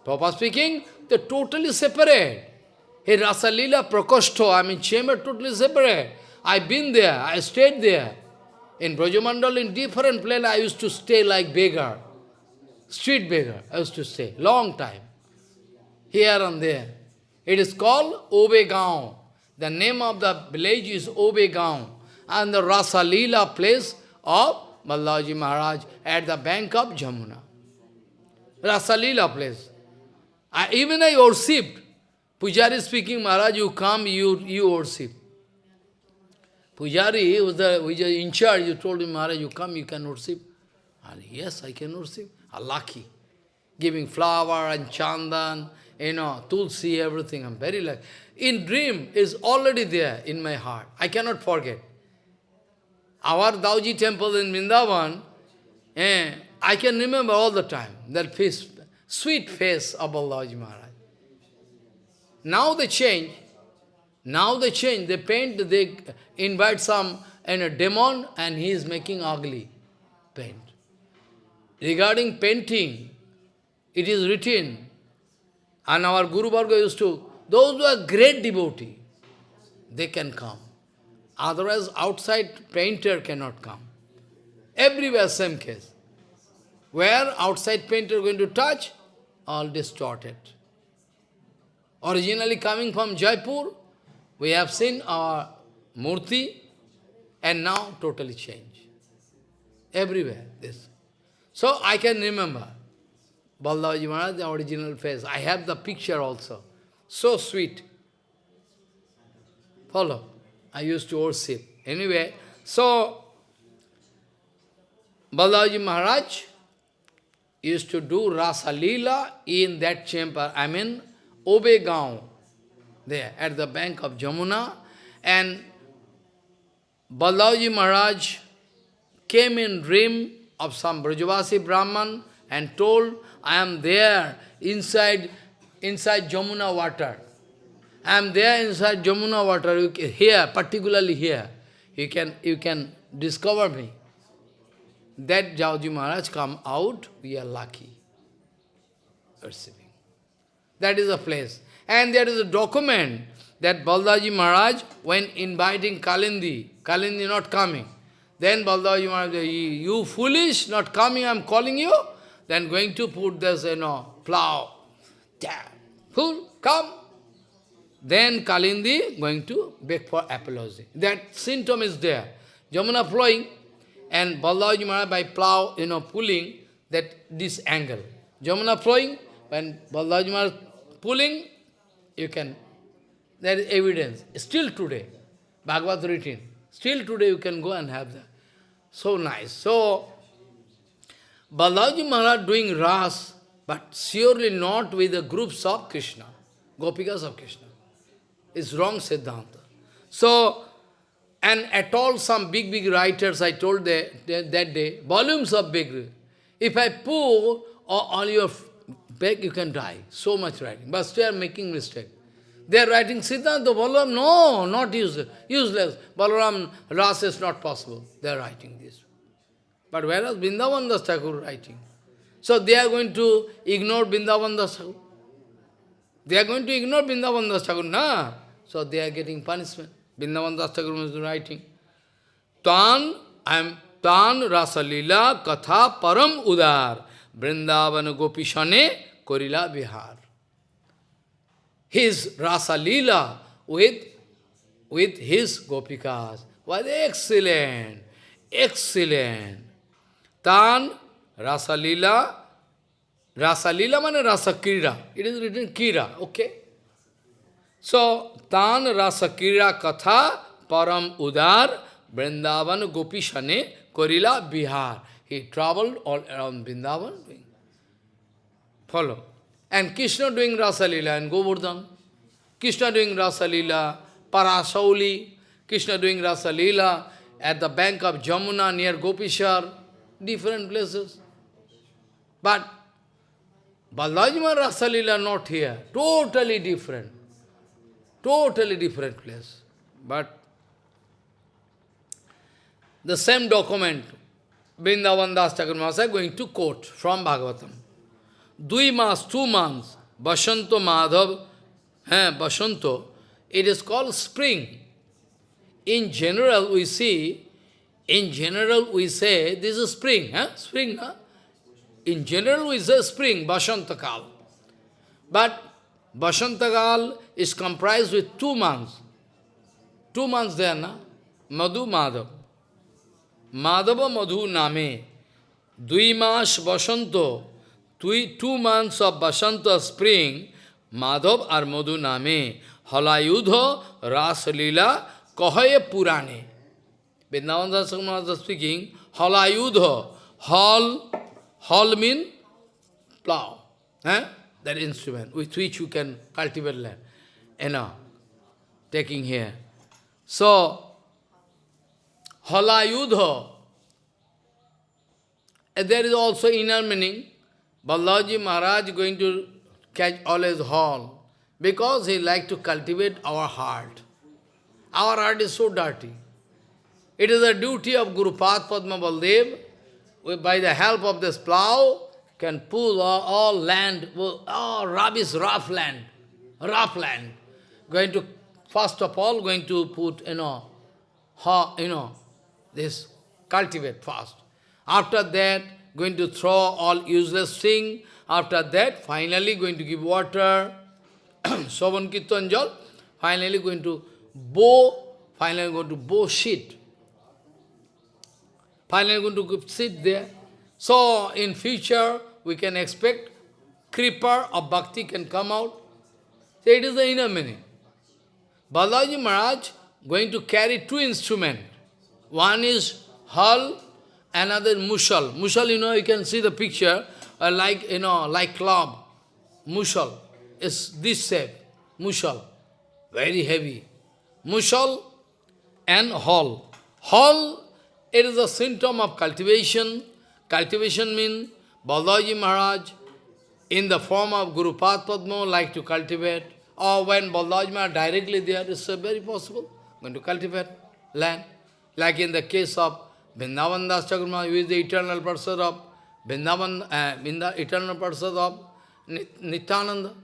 Papa speaking, they're totally separate. Hey, Rasalila Prakoshto, I mean chamber totally separate. I've been there, I stayed there. In Brajamandal, in different place, I used to stay like beggar. Street beggar, I used to stay, long time. Here and there. It is called Obegaon. The name of the village is Obegaon. And the Rasalila place of Ballaji Maharaj at the bank of Jamuna. Rasalila place. I, even I worshipped. Pujari speaking, Maharaj, you come, you, you worship. Pujari was the was in charge, you told him, Maharaj, you come, you can worship. And yes, I can worship. Ah, lucky. Giving flower and chandan, you know, tulsi, everything. I'm very lucky. In dream is already there in my heart. I cannot forget. Our Dauji temple in Vrindavan, eh, I can remember all the time that face, sweet face of Babaji Maharaj. Now they change. Now they change. They paint, they invite some and a demon and he is making ugly paint. Regarding painting, it is written, and our Guru Varga used to, those who are great devotee, they can come. Otherwise, outside painter cannot come. Everywhere same case. Where outside painter going to touch, all distorted. Originally coming from Jaipur, we have seen our murti, and now totally changed. Everywhere, this. So I can remember Balaji Maharaj, the original face. I have the picture also. So sweet. Follow. I used to worship. Anyway, so Balaji Maharaj used to do Rasa Leela in that chamber, I mean Obegaon, there at the bank of Jamuna. And Balaji Maharaj came in dream of some Brajavasi Brahman and told, I am there inside, inside Jamuna water. I am there inside Jamuna water, can, here, particularly here. You can, you can discover me. That Dauji Maharaj come out, we are lucky. Perceiving. That is a place. And there is a document that Baldaji Maharaj, when inviting Kalindi, Kalindi not coming, then Baldaji Maharaj, you foolish, not coming, I am calling you, then going to put this, you know, plow. Fool, come. Then Kalindi going to beg for apology. That symptom is there. Jamuna flowing, and Baldaji Maharaj by plow, you know, pulling that this angle. Jamuna flowing, when Baldaji Maharaj pulling, you can, there is evidence. Still today, Bhagavad written, still today you can go and have that. So nice. So, Balaji Maharaj doing Ras, but surely not with the groups of Krishna, Gopikas of Krishna. It's wrong Siddhanta. So, and at all some big, big writers, I told that, that day, volumes of big, if I pour all your bag, you can die. So much writing. But still making mistake. They are writing Siddhanta, Balaram, no, not useless. useless. Balaram, Ras is not possible. They are writing this. But whereas Vrindavan Das Thakur writing. So they are going to ignore Vrindavan Das Thakur. They are going to ignore Vrindavan Das Thakur, na? So they are getting punishment. Vrindavan Das Thakur is writing. Tan, I am Tan Rasalila Katha Param Udar Vrindavan Gopishane Korila Bihar. His Rasa Leela with, with his Gopikas was excellent, excellent. Tan Rasa Leela, Rasa Leela means Rasa Kira. It is written Kira, okay? So, Tan Rasa Kira Katha Param Udar Vrindavan Gopishane Korila Bihar. He traveled all around Vrindavan Follow. And Krishna doing Rasa Leela in Govardhan. Krishna doing Rasa Leela, Parasauli. Krishna doing Rasa Leela at the bank of Jamuna near Gopishar. Different places. But Balajima Rasa Leela not here. Totally different. Totally different place. But the same document, Vrindavan Das Thakur going to quote from Bhagavatam. Dui mas, two months, Bashanto Madhav, eh, Basanto, it is called spring. In general, we see, in general, we say, this is spring, huh? spring, huh? In general, we say spring, Basantakal. But Basantakal is comprised with two months. Two months there, na? Madhu Madhav. Madhava Madhu Name. Dui mas Basanto. Two, two months of Basanta spring, Madhav or Madhu Name. Halayudha Rasa Lila Kahaye Purane. Vrindavan Das speaking, Halayudha. Hal, hal mean plow. Eh? That instrument with which you can cultivate land. You know, taking here. So, Halayudha. And there is also inner meaning. Balaji Maharaj going to catch always hall because he like to cultivate our heart. Our heart is so dirty. It is a duty of Guru Pad Padma Baldev, by the help of this plow, can pull all, all land, all rubbish, rough land, rough land. Going to, first of all, going to put, you know, ha, you know, this, cultivate first. After that, going to throw all useless thing. After that, finally going to give water, Shravan Kirtan Jal, finally going to bow, finally going to bow shit. Finally going to sit there. So, in future, we can expect creeper of bhakti can come out. So, it is the inner meaning. Balaji Maharaj going to carry two instruments. One is hull, another mushal. Mushal, you know, you can see the picture, uh, like, you know, like club. Mushal is this shape, mushal, very heavy. Mushal and hall. Hall, it is a symptom of cultivation. Cultivation means Balaji Maharaj, in the form of Guru Padma, like to cultivate, or when Balaji Maharaj directly there, it's very possible, going to cultivate land. Like in the case of Vrindavan Das Chakravarti, who is the eternal person of Vrindavan, uh, eternal person of Nityananda.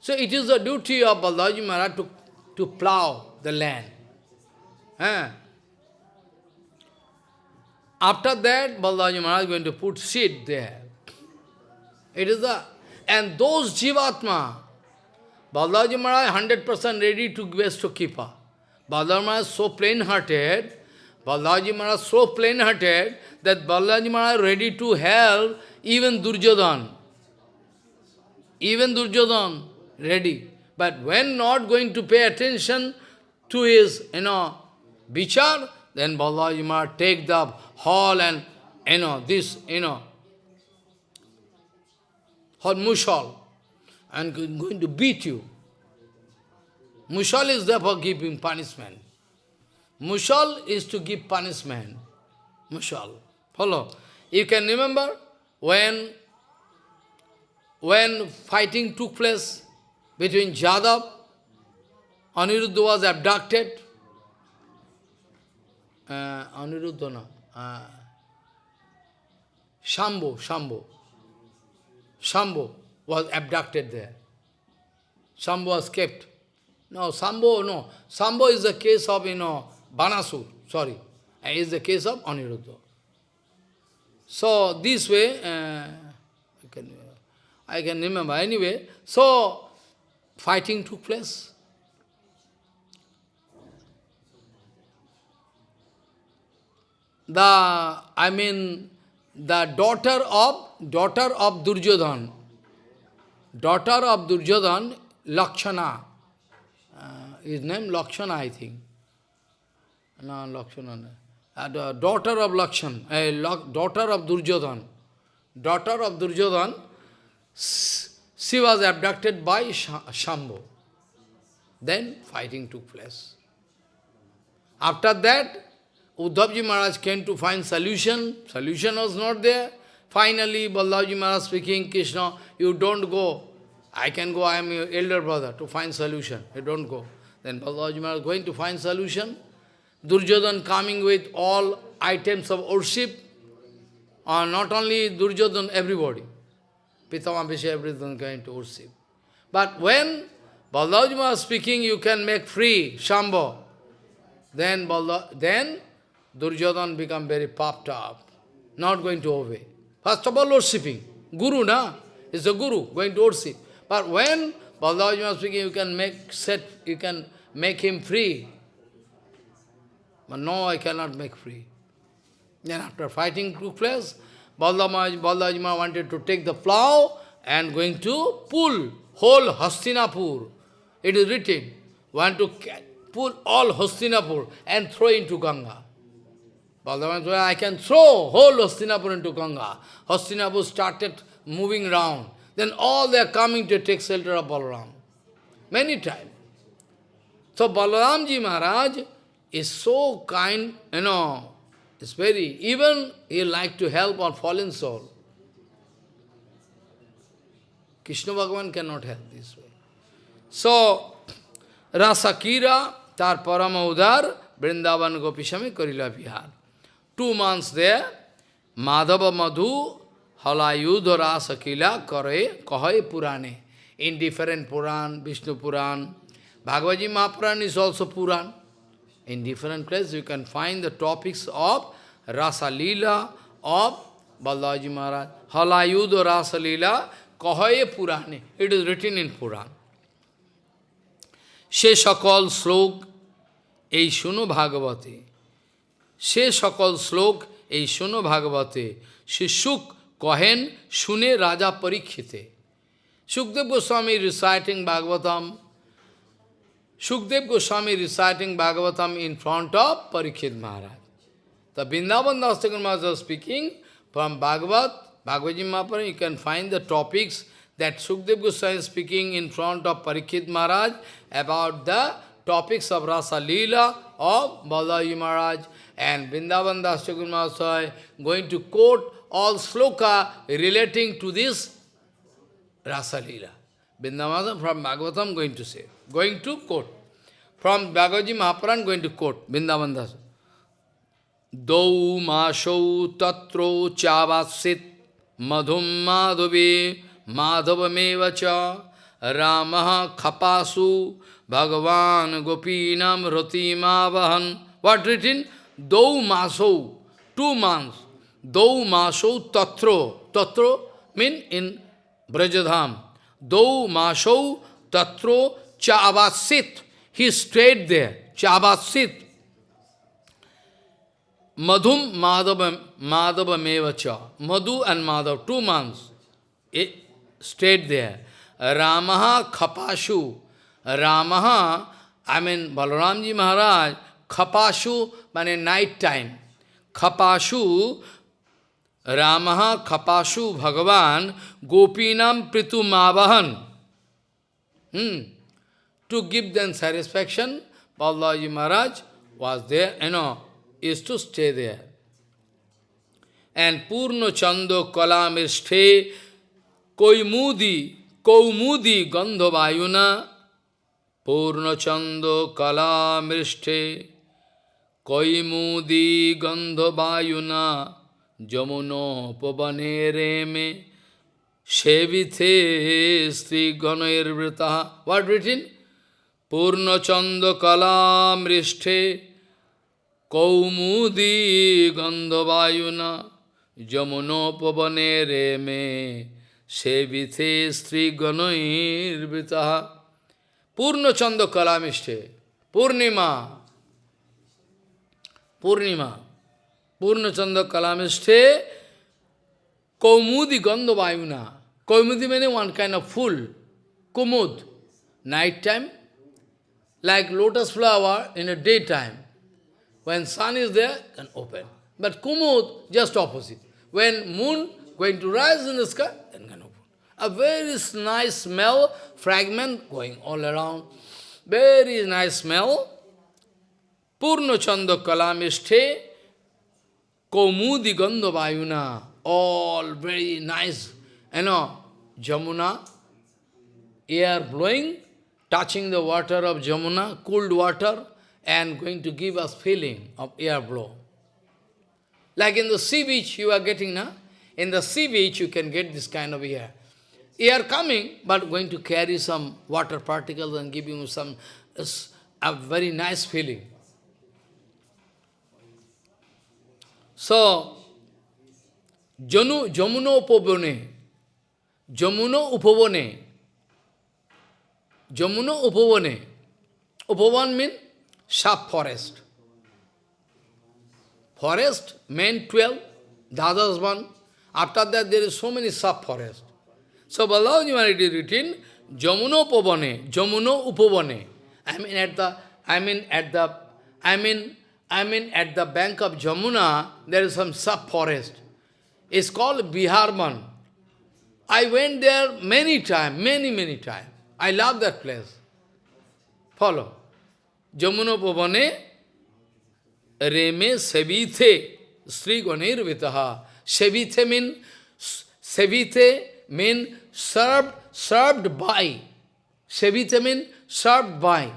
So it is the duty of Balaji Maharaj to, to plow the land. Eh? After that, Balaji Maharaj is going to put seed there. It is the, and those Jivatma, Balaji Maharaj 100% ready to give to Kipa. Balaji Maharaj is so plain-hearted, Balaji Maharaj so plain-hearted that Balaji Maharaj ready to help even Durjodhan. Even Durjodhan ready. But when not going to pay attention to his, you know, bichar, then Balaji Maharaj take the hall and, you know, this, you know, or mushal, and going to beat you. Mushal is there for giving punishment. Mushal is to give punishment. Mushal. Follow. You can remember when, when fighting took place between Jadav, Aniruddha was abducted. Uh, Aniruddha, no. Uh. Shambhu was abducted there. Shambhu was kept. No, Shambhu, no. Shambhu is the case of, you know, Banasur, sorry. Is the case of Aniruddha. So, this way, uh, I, can, I can remember. Anyway, so, fighting took place. The, I mean, the daughter of daughter of Duryodhan, daughter of Duryodhan, Lakshana, uh, his name Lakshana, I think. No, Lakshana. Uh, the daughter of Lakshan, uh, daughter of Duryodhan, daughter of Duryodhan, she was abducted by Shambhu. Then fighting took place. After that, Uddhavji Maharaj came to find solution. Solution was not there. Finally, Baldavji Maharaj speaking, Krishna, you don't go. I can go, I am your elder brother, to find solution. You don't go. Then Baldavji Maharaj going to find solution. Durjodhan coming with all items of worship. Uh, not only Durjodhan, everybody. Pitama Visha, everything going to worship. But when Baldavaji Maharaj speaking, you can make free Shambho. Then, Balda, then Duryodhan become very puffed up, not going to obey. First of all, worshipping. Guru, na? Is the Guru going to worship. But when Baldavaji Maharaj speaking, you can make set, you can make him free. But no, I cannot make free. Then after fighting took place, Baldavaji Maharaj wanted to take the plow and going to pull whole Hastinapur. It is written, want to pull all Hastinapur and throw into Ganga. Baldava said, I can throw whole Hastinapur into Ganga. Hastinapur started moving round. Then all they are coming to take shelter of Balaram. Many times. So Balaramji Maharaj is so kind, you know, it's very, even he like to help on fallen soul. Krishna Bhagavan cannot help this way. So, Rasakira, tar parama udar, Vrindavan Gopishami Karila Vihar. Two months there, Madhava Madhu, Halayudha Rasakila Kare Kahai Purane. In different Puran, Vishnu Puran, Bhagavad Mahapuran is also Puran. In different places you can find the topics of Rasa Leela of Balaji Maharaj. Halayudha Rasa Leela Kahaye Purane. It is written in Puran. সে সকল শ্লোক এই শুনো ভাগবতে সে সকল শ্লোক এই শুনো ভাগবতে সে সুখ কহেন শুনে রাজা পরীক্ষিতে Sukhdev Goswami reciting Bhagavatam Shukdev Goswami reciting Bhagavatam in front of Parikshit Maharaj. The Vrindavan Das Maharaj was speaking from Bhagavat, Bhagavad Mahaprabhu, you can find the topics that Shukdev Goswami is speaking in front of Parikshit Maharaj about the topics of Rasa Leela of Balaji Maharaj and Vrindavan Das Maharaj going to quote all sloka relating to this Rasa Leela. Vrindavan from Bhagavatam going to say, going to quote. From Bhagavaji Mahapuran going to quote, Vrindavan Das. Dau masau tatro chavasit madhum madhavi madhavameva cha ramaha khapasu bhagavan gopinam ratimavahan. What written? Dau masau, two months. Dau masau tatro. Tatro mean in Brajadham. Dau masau tatro cha. He stayed there. Cha. Madhum Madhava, Mevacha. Madhu and Madhav, two months. It stayed there. Ramaha Khapashu. Ramaha, I mean Balaramji Maharaj, Khapashu, means night time. Khapashu, Ramaha Khapashu Bhagavan Gopinam Pritu Mavahan. Hmm. To give them satisfaction, Balaji Maharaj was there, you know, is to stay there. And Purno Chando Kalamisthe Koimudi Kaumudi Gandhavayuna Purno Chando Kalamisthe Koimudi Gandhavayuna Jamuno Pavane me Shevithe Sri Ganairvritaha. What written? Purnachanda Kalamrishte Kaumudi Gandhavayuna Jamunopavane Reme Shevithe Sri Ganairvritaha. Purnachanda Kalamishte. Purnima. Purnima. Purnachanda Kalamishte Kaumudi Gandhavayuna. Kaumudi means one kind of full. Kumud. Like lotus flower in a daytime. When sun is there, can open. But kumud, just opposite. When moon going to rise in the sky, then can open. A very nice smell, fragment going all around. Very nice smell. Purno chanda kalamisthe, kaumudi gandhavayuna. All very nice, you know, Jamuna, air blowing, touching the water of Jamuna, cooled water, and going to give us feeling of air blow. Like in the sea beach you are getting, na? In the sea beach you can get this kind of air. air coming, but going to carry some water particles and giving you some a very nice feeling. So, Janu, Jamuno Upavane, Jamuno Jamuno Upavane, Upavan means sharp forest. Forest, main 12, the others one. After that, there is so many sub-forest. So, Balaji Maharaj is written, Jamuno Upavane, Jamuno Upavane. I mean at the, I mean at the, I mean, I mean at the bank of Jamuna, there is some sub-forest. It's called Biharman. I went there many times, many, many times. I love that place. Follow. Jamuna Pavane Reme Sevithe Sri Ganir Vitaha. Sevithe mean Sevithe mean served served by. Sevithe mean served by.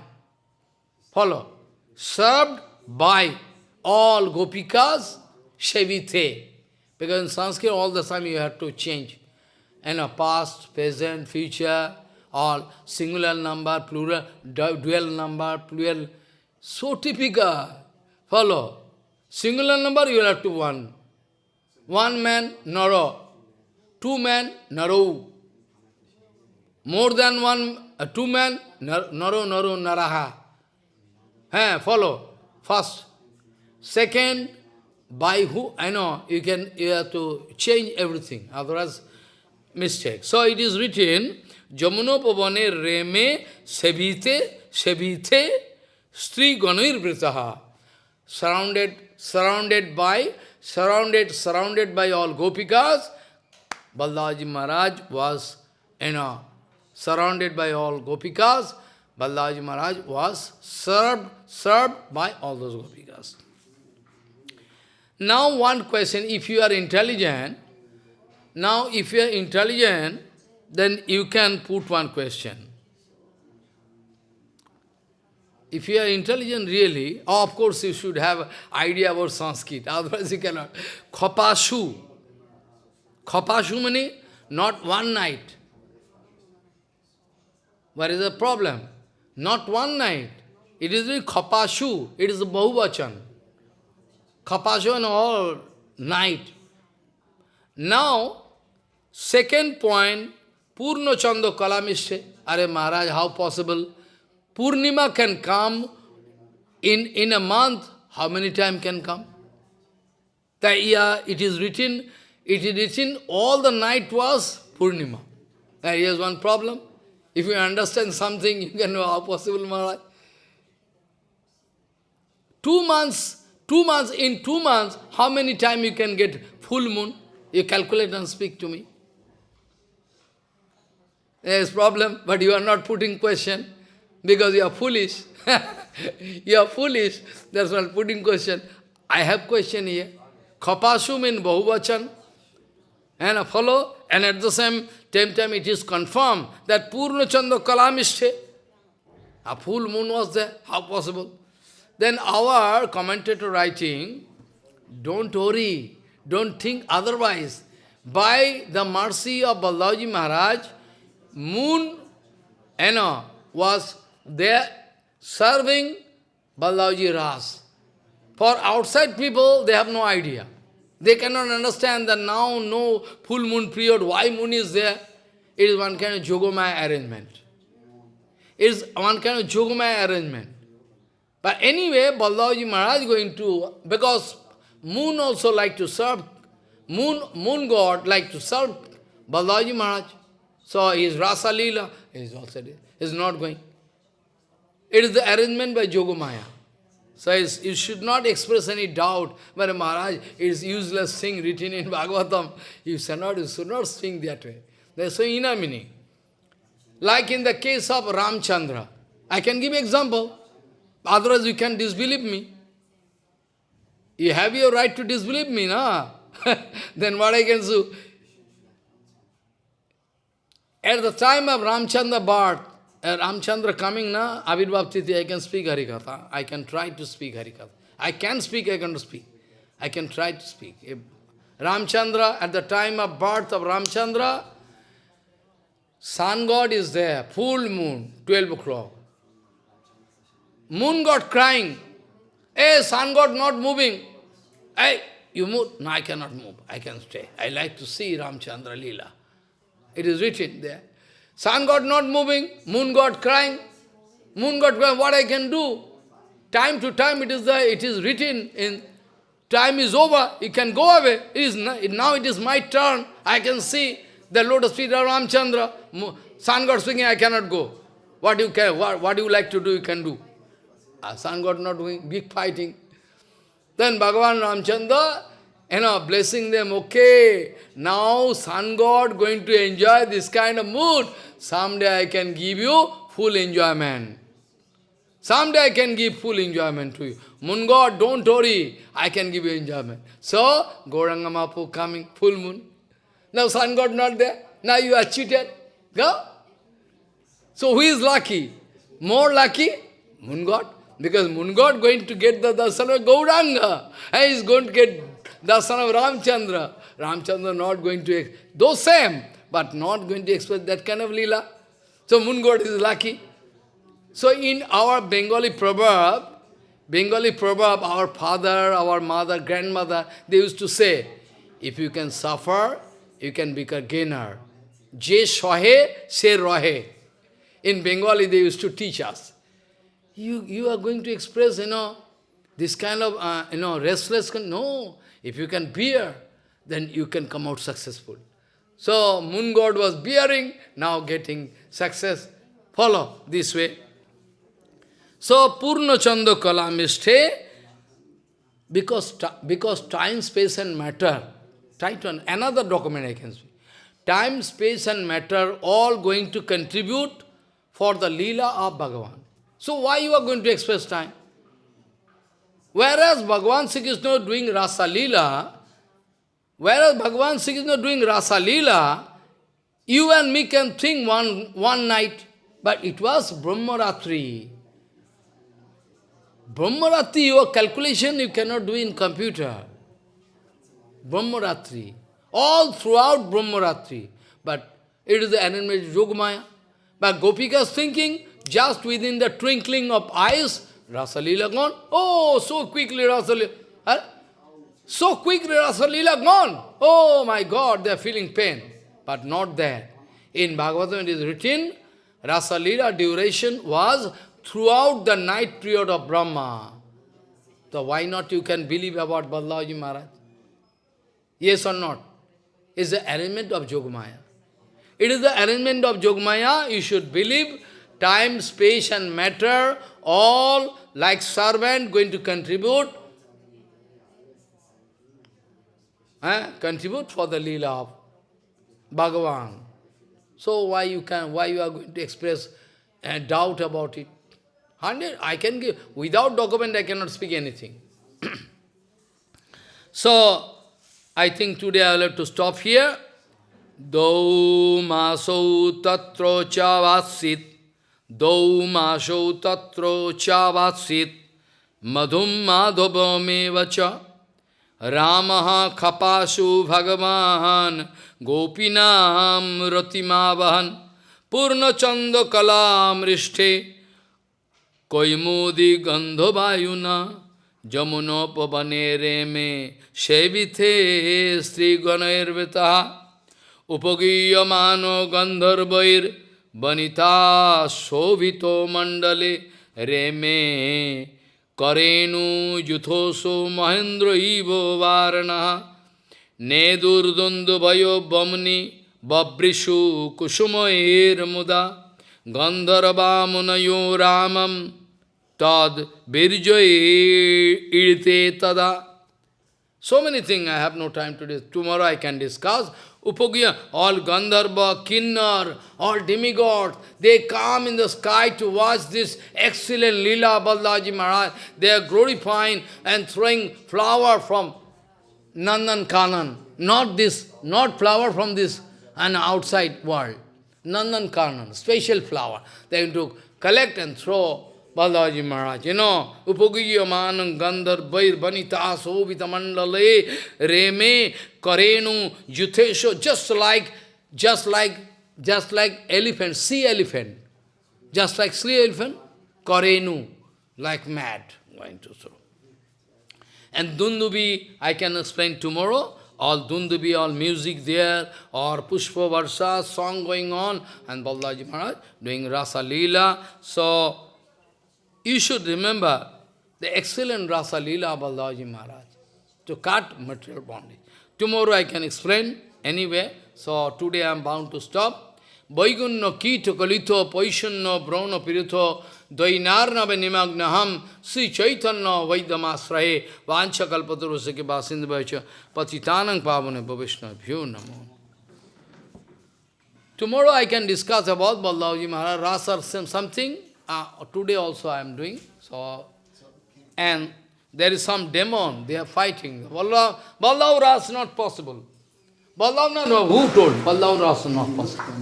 Follow. Served by all gopikas, Sevithe. Because in Sanskrit all the time you have to change. And a past, present, future, all singular number, plural, dual number, plural. So typical. Follow. Singular number you have to one. One man, Naro. Two men, Naro. More than one, uh, two men, Naro, Naro, Naraha. Hey, follow. First. Second, by who, I know, you can, you have to change everything, otherwise mistake. So it is written, Reme sevite, sevite, stri ganoir vritaha. Surrounded, surrounded by, surrounded, surrounded by all gopikas, Balaji Maharaj was, you know, surrounded by all gopikas, Balaji Maharaj was served, served by all those gopikas. Now one question, if you are intelligent, now if you are intelligent, then you can put one question. If you are intelligent really, of course you should have idea about Sanskrit, otherwise you cannot. Khopashu. Khopashu means not one night. What is the problem? Not one night. It is the khopashu. It is bahuvachan. Khopashu and all night. Now, second point, Purno Chando Kalamishe. Are Maharaj, how possible? Purnima can come in, in a month. How many times can come? The it is written, it is written, all the night was Purnima. And here's one problem. If you understand something, you can know how possible, Maharaj. Two months, two months, in two months, how many times you can get full moon? You calculate and speak to me. There is problem, but you are not putting question because you are foolish. you are foolish, that's not putting question. I have question here. Khapasum in Bahuvachan. And a follow, and at the same time it is confirmed that Purna Chanda Kalamishte. A full moon was there. How possible? Then our commentator writing, don't worry, don't think otherwise. By the mercy of Balaji Maharaj, moon you know, was there serving Balaji Ras. For outside people, they have no idea. They cannot understand that now no full moon period, why moon is there? It is one kind of Jogomaya arrangement. It is one kind of Jogomaya arrangement. But anyway, Balaji Maharaj going to, because moon also like to serve, moon, moon god like to serve Balaji Maharaj. So his Rasa Leela is also is not going. It is the arrangement by Jogomaya. So you should not express any doubt, but Maharaj, it is useless thing written in Bhagavatam. You should not, you should not sing that way. There is so inner meaning. Like in the case of Ramchandra. I can give example. Otherwise you can disbelieve me. You have your right to disbelieve me, na? then what I can do? At the time of Ramchandra birth, uh, Ramchandra coming na, Avirbhav Titi, I can speak Harikatha. I can try to speak Harikatha. I can speak, I can speak. I can try to speak. If Ramchandra, at the time of birth of Ramchandra, sun god is there, full moon, 12 o'clock. Moon god crying, hey, sun god not moving. Hey, you move? No, I cannot move. I can stay. I like to see Ramchandra Leela. It is written there. Sun god not moving, moon god crying. Moon god crying, what I can do? Time to time it is there, it is written in time is over, you can go away. It is now it is my turn. I can see the lotus feet of Ramchandra. Sun god speaking, I cannot go. What you can what, what you like to do, you can do. Uh, sun god not doing, big fighting. Then Bhagavan Ramchandra, you know, blessing them, okay, now sun god going to enjoy this kind of mood. Someday I can give you full enjoyment. Someday I can give full enjoyment to you. Moon god, don't worry, I can give you enjoyment. So, Gauranga Mahaprabhu coming, full moon. Now sun god not there. Now you are cheated. Go. So who is lucky? More lucky? Moon god. Because moon god going to get the darshan of Gauranga. He is going to get darshan of Ramchandra. Ramchandra not going to, though same, but not going to express that kind of lila. So moon god is lucky. So in our Bengali proverb, Bengali proverb, our father, our mother, grandmother, they used to say, if you can suffer, you can become a gainer. Je shohe, se rohe. In Bengali, they used to teach us. You, you are going to express, you know, this kind of, uh, you know, restless, no. If you can bear, then you can come out successful. So, moon god was bearing, now getting success. Follow this way. So, Purna Chanda Kalamisthe, because, because time, space and matter, try to, another document I can see. Time, space and matter all going to contribute for the lila of Bhagavan. So why you are going to express time? Whereas Bhagavan Sri Krishna doing Rasa Leela, whereas Bhagavan Sri Krishna doing Rasa Leela, you and me can think one, one night, but it was Brahmaratri. Brahmaratri, your calculation you cannot do in computer. Brahmaratri. All throughout Brahmaratri. But it is the enemy Yogamaya. But Gopika's thinking, just within the twinkling of eyes, Rasalila gone. Oh, so quickly Rasalila. Huh? So quickly Rasalila gone. Oh my God, they are feeling pain. But not there. In Bhagavatam it is written, Rasalila duration was throughout the night period of Brahma. So why not you can believe about Balaji Maharaj? Yes or not? It's the arrangement of Yogamaya. It is the arrangement of Yogamaya, you should believe time, space and matter, all like servant going to contribute, eh, contribute for the lila of Bhagavan. So why you can, why you are going to express a doubt about it? Hundred, I can give, without document I cannot speak anything. so, I think today I will have to stop here. Dau masau tatro chavasit, dau masau tatro chavasit, madhum madhavam cha, ramaha khapasu bhagavan, gopinam ratimavahan, purna chanda kalam rishthe, কৈমোদি গন্ধবায়ুনা যমুনোপবনে রেমে সেবিথে শ্রীগণৈর্বেতা উপগীয়মান গন্ধর্বৈর Banita sovito reme karenu yuthoso mahendra varana ne durdundu babrishu kushuma irmuda gandharabamunayo ramam tad birjoye. So many things I have no time to discuss. Tomorrow I can discuss. Upagya, all Gandharva, Kinnar, all demigods, they come in the sky to watch this excellent Leela Balaji Maharaj. They are glorifying and throwing flower from Nandan Kanan. Not this, not flower from this and outside world. Nandan Kanan, special flower. They are going to collect and throw Balaji Maharaj, you know, Upagiyamanam Gandhar Vair Vanita Sobhita Mandale Reme Karenu Yuthesho, just like, just like just like elephant, sea elephant, just like sea elephant, Karenu, like mad, going to throw. And Dundubi, I can explain tomorrow, all Dundubi, all music there, or Pushpa Varsha, song going on, and Balaji Maharaj doing Rasa Leela. So, you should remember the excellent Rasa Leela of Balaji Maharaj to cut material bondage. Tomorrow I can explain anyway, so today I am bound to stop. Vaigunno kito kalito paishunno brahno pirito dvainarnava nimagnaham sri chaitanya vaidamasrahe vancha kalpaturusake basindhavaicha patitanang pavane bhavishna bhyo namo. Tomorrow I can discuss about Baldavji Maharaj, Rasa something. Uh, today also I am doing. So, and there is some demon, they are fighting. Ballav, Ballav Ras not possible. Ballav, no, no, who told? Ballav Ras not possible.